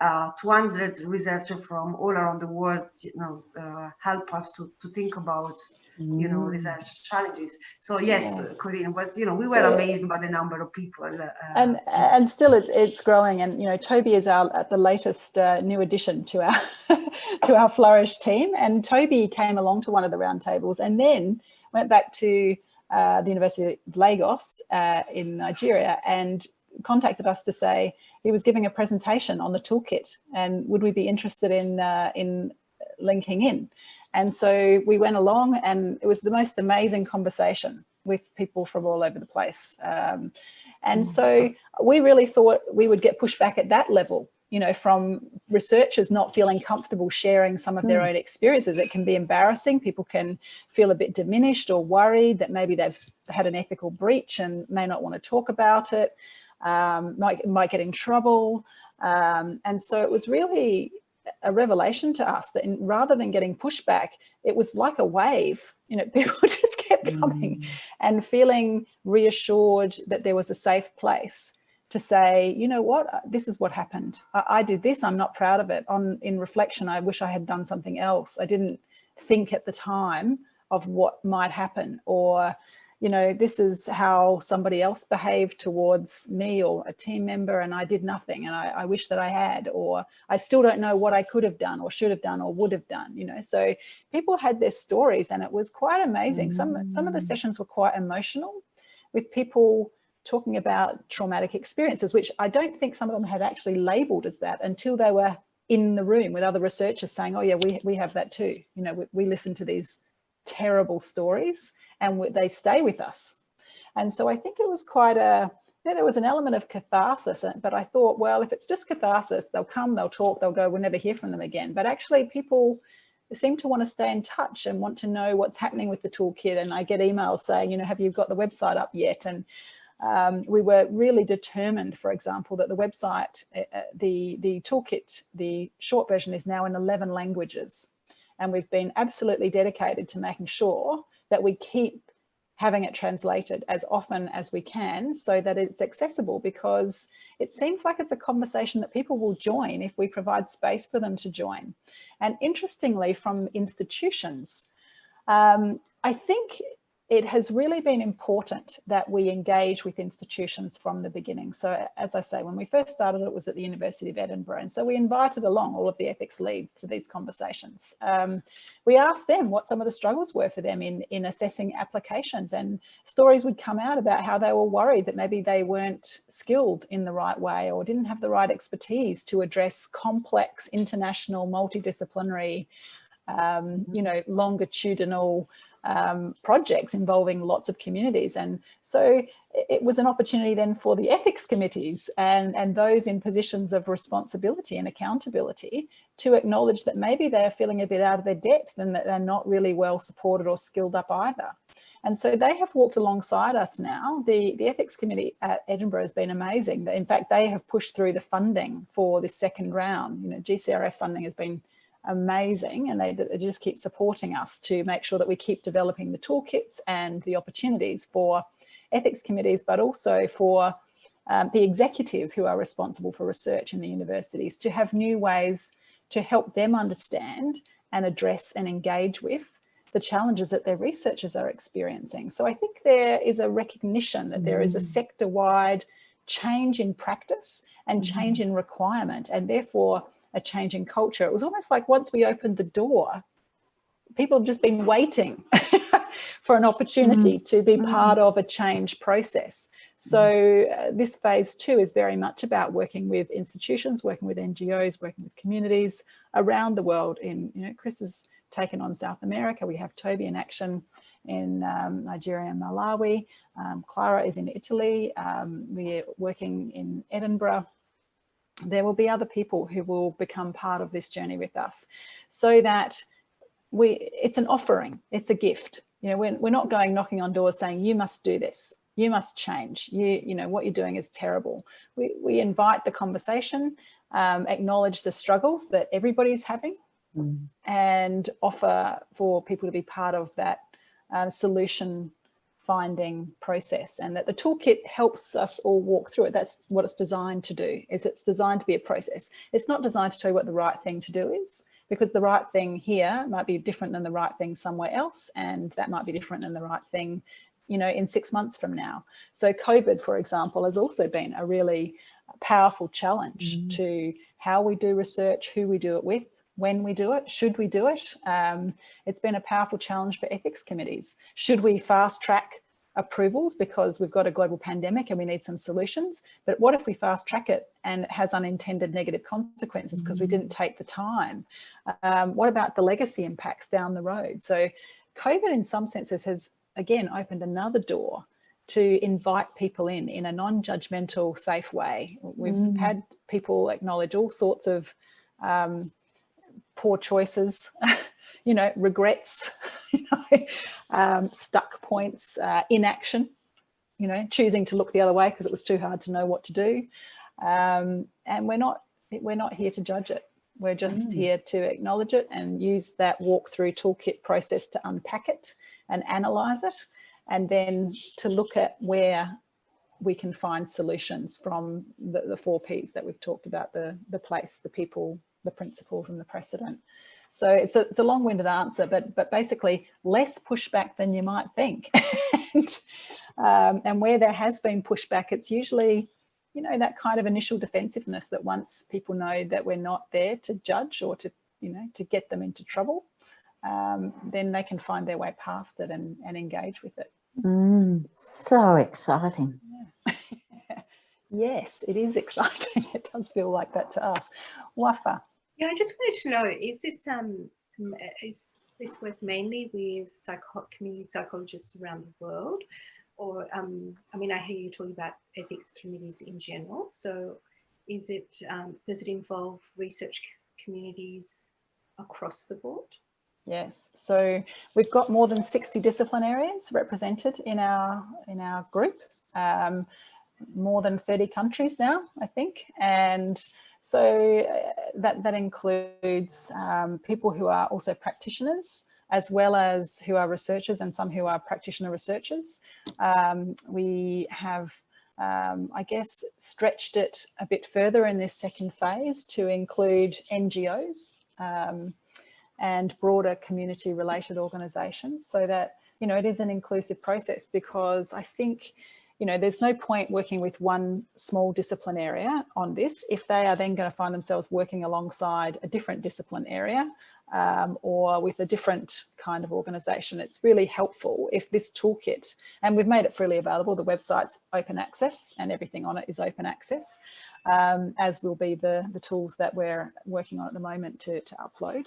S2: uh, 200 researchers from all around the world you know uh, help us to to think about you know mm. research challenges so yes, yes. Corinne was you know we were so, amazed by the number of people uh,
S1: and and still it, it's growing and you know Toby is our at the latest uh, new addition to our to our flourish team and Toby came along to one of the roundtables and then went back to the University of Lagos uh, in Nigeria and contacted us to say he was giving a presentation on the toolkit and would we be interested in, uh, in linking in. And so we went along and it was the most amazing conversation with people from all over the place. Um, and so we really thought we would get pushed back at that level you know, from researchers not feeling comfortable sharing some of their mm. own experiences. It can be embarrassing. People can feel a bit diminished or worried that maybe they've had an ethical breach and may not want to talk about it, um, might, might get in trouble. Um, and so it was really a revelation to us that in, rather than getting pushback, it was like a wave. You know, people just kept coming mm. and feeling reassured that there was a safe place to say, you know what, uh, this is what happened. I, I, did this, I'm not proud of it. On In reflection, I wish I had done something else. I didn't think at the time of what might happen or, you know, this is how somebody else behaved towards me or a team member and I did nothing and I, I wish that I had, or I still don't know what I could have done or should have done or would have done, you know, so people had their stories and it was quite amazing. Mm. Some, some of the mm. sessions were quite emotional with people talking about traumatic experiences, which I don't think some of them had actually labeled as that until they were in the room with other researchers saying, oh yeah, we, we have that too. You know, we, we listen to these terrible stories and we, they stay with us. And so I think it was quite a, you know, there was an element of catharsis, but I thought, well, if it's just catharsis, they'll come, they'll talk, they'll go, we'll never hear from them again. But actually people seem to want to stay in touch and want to know what's happening with the toolkit. And I get emails saying, you know, have you got the website up yet? And um, we were really determined, for example, that the website, uh, uh, the, the toolkit, the short version is now in 11 languages. And we've been absolutely dedicated to making sure that we keep having it translated as often as we can so that it's accessible because it seems like it's a conversation that people will join if we provide space for them to join. And interestingly, from institutions, um, I think it has really been important that we engage with institutions from the beginning. So as I say, when we first started, it was at the University of Edinburgh. And so we invited along all of the ethics leads to these conversations. Um, we asked them what some of the struggles were for them in, in assessing applications and stories would come out about how they were worried that maybe they weren't skilled in the right way or didn't have the right expertise to address complex international multidisciplinary um, you know, longitudinal um, projects involving lots of communities. And so it was an opportunity then for the ethics committees and, and those in positions of responsibility and accountability to acknowledge that maybe they're feeling a bit out of their depth and that they're not really well supported or skilled up either. And so they have walked alongside us now. The, the ethics committee at Edinburgh has been amazing. In fact, they have pushed through the funding for this second round. You know, GCRF funding has been amazing and they, they, just keep supporting us to make sure that we keep developing the toolkits and the opportunities for ethics committees, but also for um, the executive who are responsible for research in the universities to have new ways to help them understand and address and engage with the challenges that their researchers are experiencing. So I think there is a recognition that there is a mm. sector-wide change in practice and mm-hmm. change in requirement and therefore a change in culture. It was almost like once we opened the door, people have just been waiting for an opportunity mm. to be mm. part of a change process. So mm-hmm. uh, this phase two is very much about working with institutions, working with NGOs, working with communities around the world. In you know, Chris has taken on South America. We have Toby in Acton in um, Nigeria and Malawi. Um, Clara is in Italy. Um, we're working in Edinburgh there will be other people who will become part of this journey with us. So that we it's an offering it's a gift. You know we're, we're not going knocking on doors saying you must do this. You must change. You you know what you're doing is terrible. We, we invite the conversation um, acknowledge the struggles that everybody's having mm. and offer for people to be part of that uh, solution finding process and that the toolkit helps us all walk through it. That's what it's designed to do, is it's designed to be a process. It's not designed to tell you what the right thing to do is, because the right thing here might be different than the right thing somewhere else, and that might be different than the right thing, you know, in six months from now. So COVID, for example, has also been a really powerful challenge mm. to how we do research, who we do it with, when we do it, should we do it? Um, it's been a powerful challenge for ethics committees. Should we fast track approvals because we've got a global pandemic and we need some solutions. But what if we fast track it and it has unintended negative consequences because mm -hmm. we didn't take the time? Um, what about the legacy impacts down the road? So COVID in some senses has again opened another door to invite people in in a non-judgmental safe way. We've mm. had people acknowledge all sorts of um, poor choices, you know, regrets, you know, um, stuck points, uh, inaction, you know, choosing to look the other way because it was too hard to know what to do. Um, and we're not, we're not here to judge it. We're just mm. here to acknowledge it and use that walk-through toolkit process to unpack it and analyze it and then to look at where we can find solutions from the, the four Ps that we've talked about, the, the place, the people, the principles and the precedent. So it's a, it's a long-winded answer, but, but basically less pushback than you might think. and, um, and where there has been pushback, it's usually, you know, that kind of initial defensiveness that once people know that we're not there to judge or to, you know, to get them into trouble, um, then they can find their way past it and, and engage with it.
S9: Mm, so exciting.
S1: Yeah. yes, it is exciting. It does feel like that to us. Wafa.
S6: Yeah, I just wanted to know, is this um is this work mainly with psycho community psychologists around the world? Or um, I mean, I hear you talking about ethics committees in general. So is it um, does it involve research communities across the board?
S1: Yes, so we've got more than 60 discipline areas represented in our in our group, um, more than 30 countries now, I think, and so uh, that that includes um, people who are also practitioners, as well as who are researchers and some who are practitioner researchers. Um, we have um, I guess, stretched it a bit further in this second phase to include NGOs, um, and broader community related organisations so that, you know, it is an inclusive process because I think, you know, there's no point working with one small discipline area on this if they are then going to find themselves working alongside a different discipline area um, or with a different kind of organisation. It's really helpful if this toolkit, and we've made it freely available, the website's open access and everything on it is open access, um, as will be the, the tools that we're working on at the moment to, to upload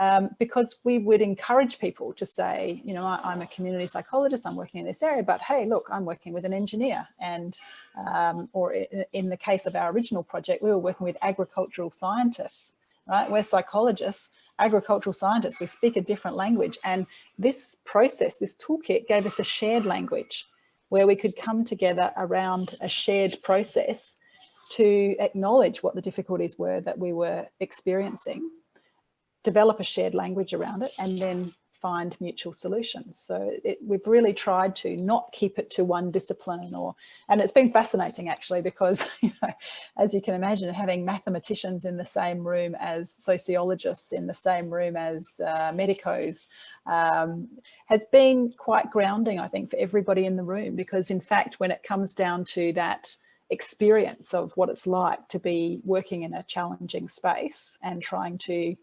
S1: um, because we would encourage people to say, you know, I, am a community psychologist, I'm working in this area, but hey, look, I'm working with an engineer. And, um, or in the case of our original project, we were working with agricultural scientists, right? We're psychologists, agricultural scientists, we speak a different language. And this process, this toolkit gave us a shared language where we could come together around a shared process to acknowledge what the difficulties were that we were experiencing develop a shared language around it and then find mutual solutions. So it, we've really tried to not keep it to one discipline or, and it's been fascinating actually because, you know, as you can imagine, having mathematicians in the same room as sociologists in the same room as uh, medicos um, has been quite grounding, I think, for everybody in the room because in fact, when it comes down to that experience of what it's like to be working in a challenging space and trying to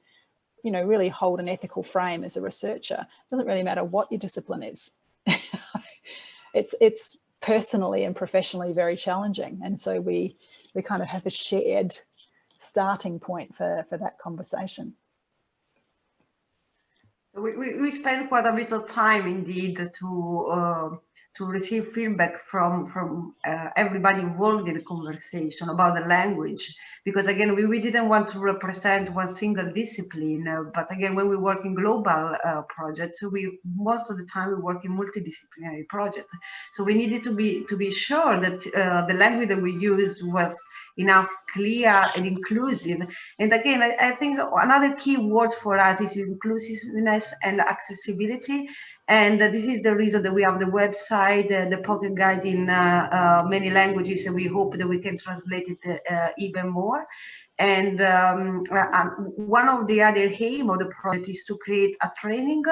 S1: you know, really hold an ethical frame as a researcher. It doesn't really matter what your discipline is. it's, it's personally and professionally very challenging. And so we, we kind of have a shared starting point for, for that conversation.
S2: So we, we, spend quite a bit of time indeed to uh, to receive feedback from from uh, everybody involved in the conversation about the language because again we, we didn't want to represent one single discipline uh, but again when we work in global uh, projects we most of the time we work in multidisciplinary projects so we needed to be to be sure that uh, the language that we use was enough clear and inclusive. And again, I, I, think another key word for us is inclusiveness and accessibility. And this is the reason that we have the website, uh, the pocket guide in uh, uh many languages, and we hope that we can translate it even more. And um, one of the other aim of the project is to create a training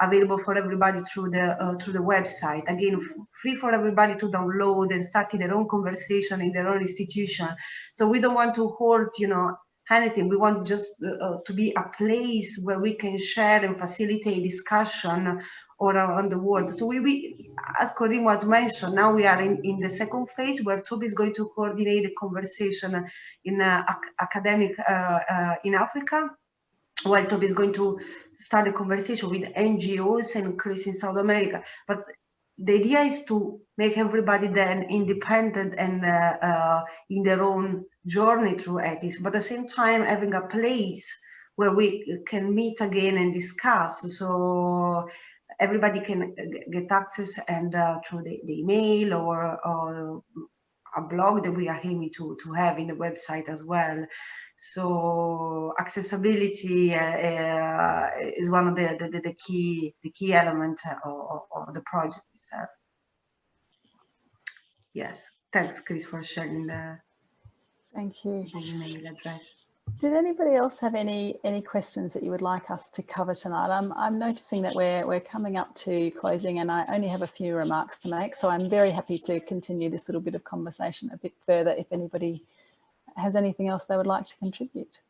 S2: available for everybody through the uh, through the website. Again, free for everybody to download and start in their own conversation in their own institution. So we don't want to hold, you know, anything. We want just uh to be a place where we can share and facilitate discussion all around the world. So we, we as Corinne was mentioned, now we are in, in the second phase where Toby is going to coordinate the conversation in uh, ac academic uh, uh, in Africa, while Toby is going to start a conversation with NGOs and Chris in South America. But the idea is to make everybody then independent and uh, uh, in their own journey through ethics, but at the same time having a place where we can meet again and discuss. So everybody can get access and uh, through the, the, email or, or a blog that we are aiming to, to have in the website as well. So accessibility uh, uh, is one of the, the, the, key the key elements of, of the project itself. Yes. thanks, Chris, for sharing the,
S1: Thank you.
S2: the email address.
S1: Did anybody else have any any questions that you would like us to cover tonight? I'm, I'm noticing that we're, we're coming up to closing and I only have a few remarks to make. So I'm very happy to continue this little bit of conversation a bit further if anybody has anything else they would like to contribute.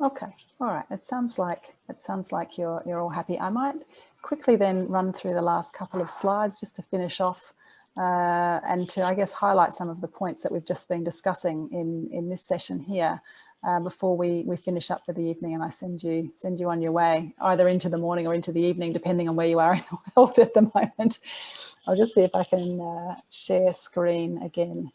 S1: Okay, all right. It sounds like it sounds like you're you're all happy. I might quickly then run through the last couple of slides just to finish off uh, and to, I guess, highlight some of the points that we've just been discussing in in this session here. Uh, before we we finish up for the evening, and I send you send you on your way, either into the morning or into the evening, depending on where you are in the world at the moment. I'll just see if I can uh, share screen again.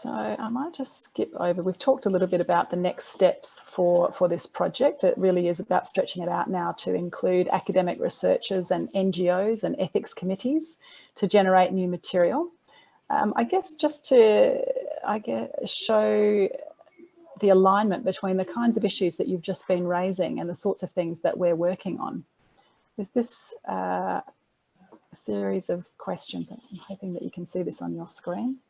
S1: So I might just skip over. We've talked a little bit about the next steps for, for this project. It really is about stretching it out now to include academic researchers and NGOs and ethics committees to generate new material. Um, I guess just to I guess, show the alignment between the kinds of issues that you've just been raising and the sorts of things that we're working on. Is this uh, a series of questions? I'm hoping that you can see this on your screen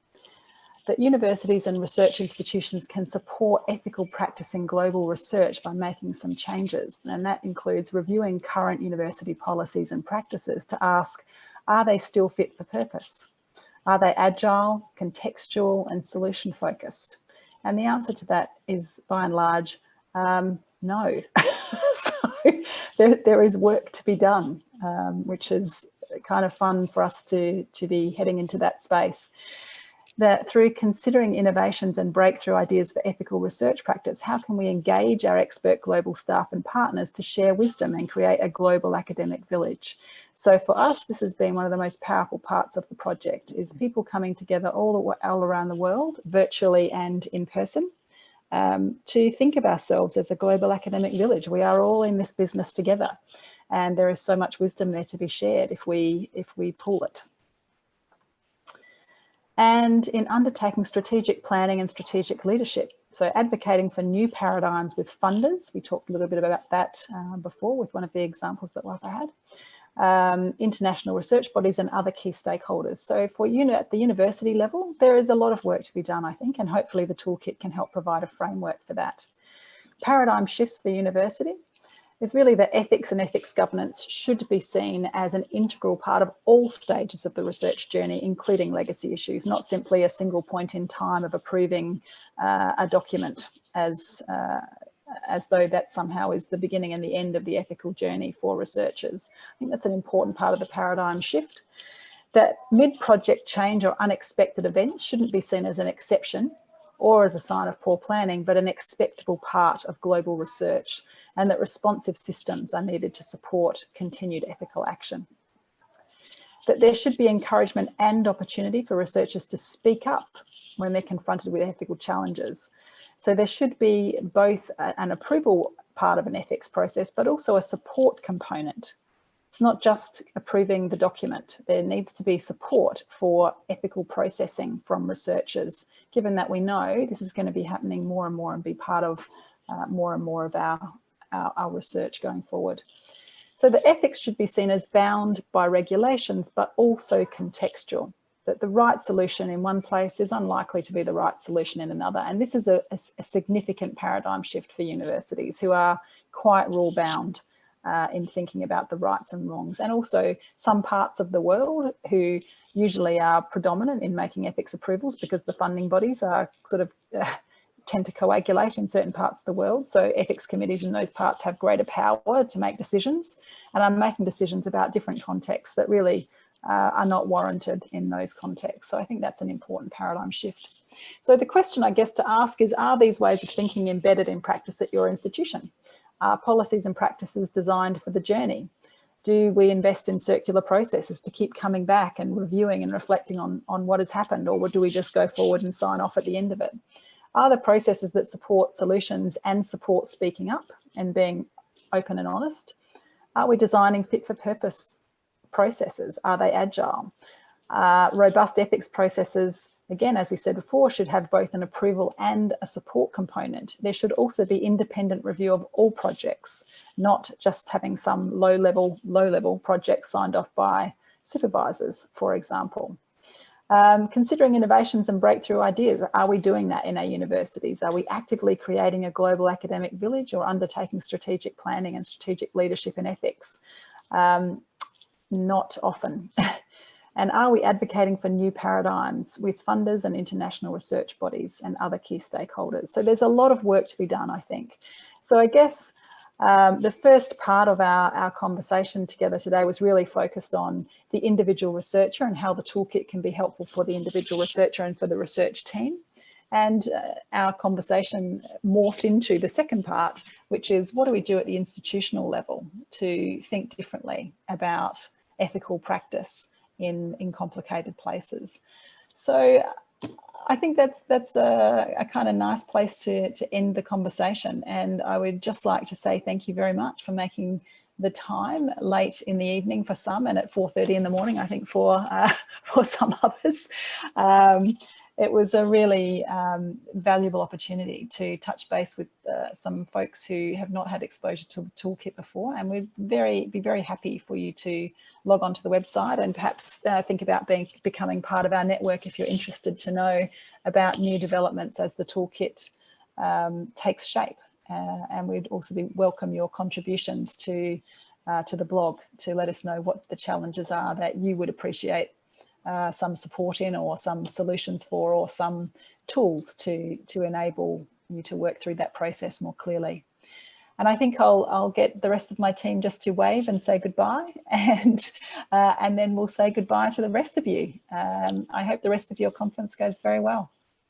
S1: that universities and research institutions can support ethical practice in global research by making some changes. And that includes reviewing current university policies and practices to ask, are they still fit for purpose? Are they agile, contextual and solution focused? And the answer to that is by and large, um, no. so there, there is work to be done, um, which is kind of fun for us to, to be heading into that space that through considering innovations and breakthrough ideas for ethical research practice, how can we engage our expert global staff and partners to share wisdom and create a global academic village? So for us, this has been one of the most powerful parts of the project is people coming together all, all around the world, virtually and in person, um, to think of ourselves as a global academic village. We are all in this business together and there is so much wisdom there to be shared if we, if we pull it and in undertaking strategic planning and strategic leadership. So advocating for new paradigms with funders. We talked a little bit about that uh, before with one of the examples that Wafa had. Um, international research bodies and other key stakeholders. So for uni at the university level, there is a lot of work to be done, I think, and hopefully the toolkit can help provide a framework for that. Paradigm shifts for university is really that ethics and ethics governance should be seen as an integral part of all stages of the research journey, including legacy issues, not simply a single point in time of approving uh, a document as, uh, as though that somehow is the beginning and the end of the ethical journey for researchers. I think that's an important part of the paradigm shift that mid-project change or unexpected events shouldn't be seen as an exception or as a sign of poor planning, but an expectable part of global research and that responsive systems are needed to support continued ethical action. That there should be encouragement and opportunity for researchers to speak up when they're confronted with ethical challenges. So there should be both an approval part of an ethics process, but also a support component. It's not just approving the document. There needs to be support for ethical processing from researchers, given that we know this is going to be happening more and more and be part of uh, more and more of our our, our research going forward. So the ethics should be seen as bound by regulations, but also contextual, that the right solution in one place is unlikely to be the right solution in another. And this is a, a, a significant paradigm shift for universities who are quite rule bound uh, in thinking about the rights and wrongs. And also some parts of the world who usually are predominant in making ethics approvals because the funding bodies are sort of uh, tend to coagulate in certain parts of the world. So ethics committees in those parts have greater power to make decisions and are making decisions about different contexts that really uh, are not warranted in those contexts. So I think that's an important paradigm shift. So the question I guess to ask is, are these ways of thinking embedded in practice at your institution? Are policies and practices designed for the journey? Do we invest in circular processes to keep coming back and reviewing and reflecting on, on what has happened or do we just go forward and sign off at the end of it? Are the processes that support solutions and support speaking up and being open and honest? Are we designing fit for purpose processes? Are they agile? Uh, robust ethics processes again, as we said before, should have both an approval and a support component. There should also be independent review of all projects, not just having some low level, low level projects signed off by supervisors, for example. Um, considering innovations and breakthrough ideas, are we doing that in our universities? Are we actively creating a global academic village or undertaking strategic planning and strategic leadership and ethics? Um, not often. and are we advocating for new paradigms with funders and international research bodies and other key stakeholders? So there's a lot of work to be done, I think. So I guess um, the first part of our, our conversation together today was really focused on the individual researcher and how the toolkit can be helpful for the individual researcher and for the research team. And uh, our conversation morphed into the second part, which is what do we do at the institutional level to think differently about ethical practice in, in complicated places. So I think that's that's a, a, kind of nice place to, to end the conversation. And I would just like to say thank you very much for making the time late in the evening for some and at 4.30 in the morning, I think for, uh, for some others. Um, it was a really um, valuable opportunity to touch base with uh, some folks who have not had exposure to the toolkit before and we'd very be very happy for you to log on to the website and perhaps uh, think about being becoming part of our network if you're interested to know about new developments as the toolkit um, takes shape. Uh, and we'd also be, welcome your contributions to uh, to the blog to let us know what the challenges are that you would appreciate uh, some support in or some solutions for or some tools to, to enable you to work through that process more clearly. And I think I'll, I'll get the rest of my team just to wave and say goodbye and, uh, and then we'll say goodbye to the rest of you. Um, I hope the rest of your conference goes very well.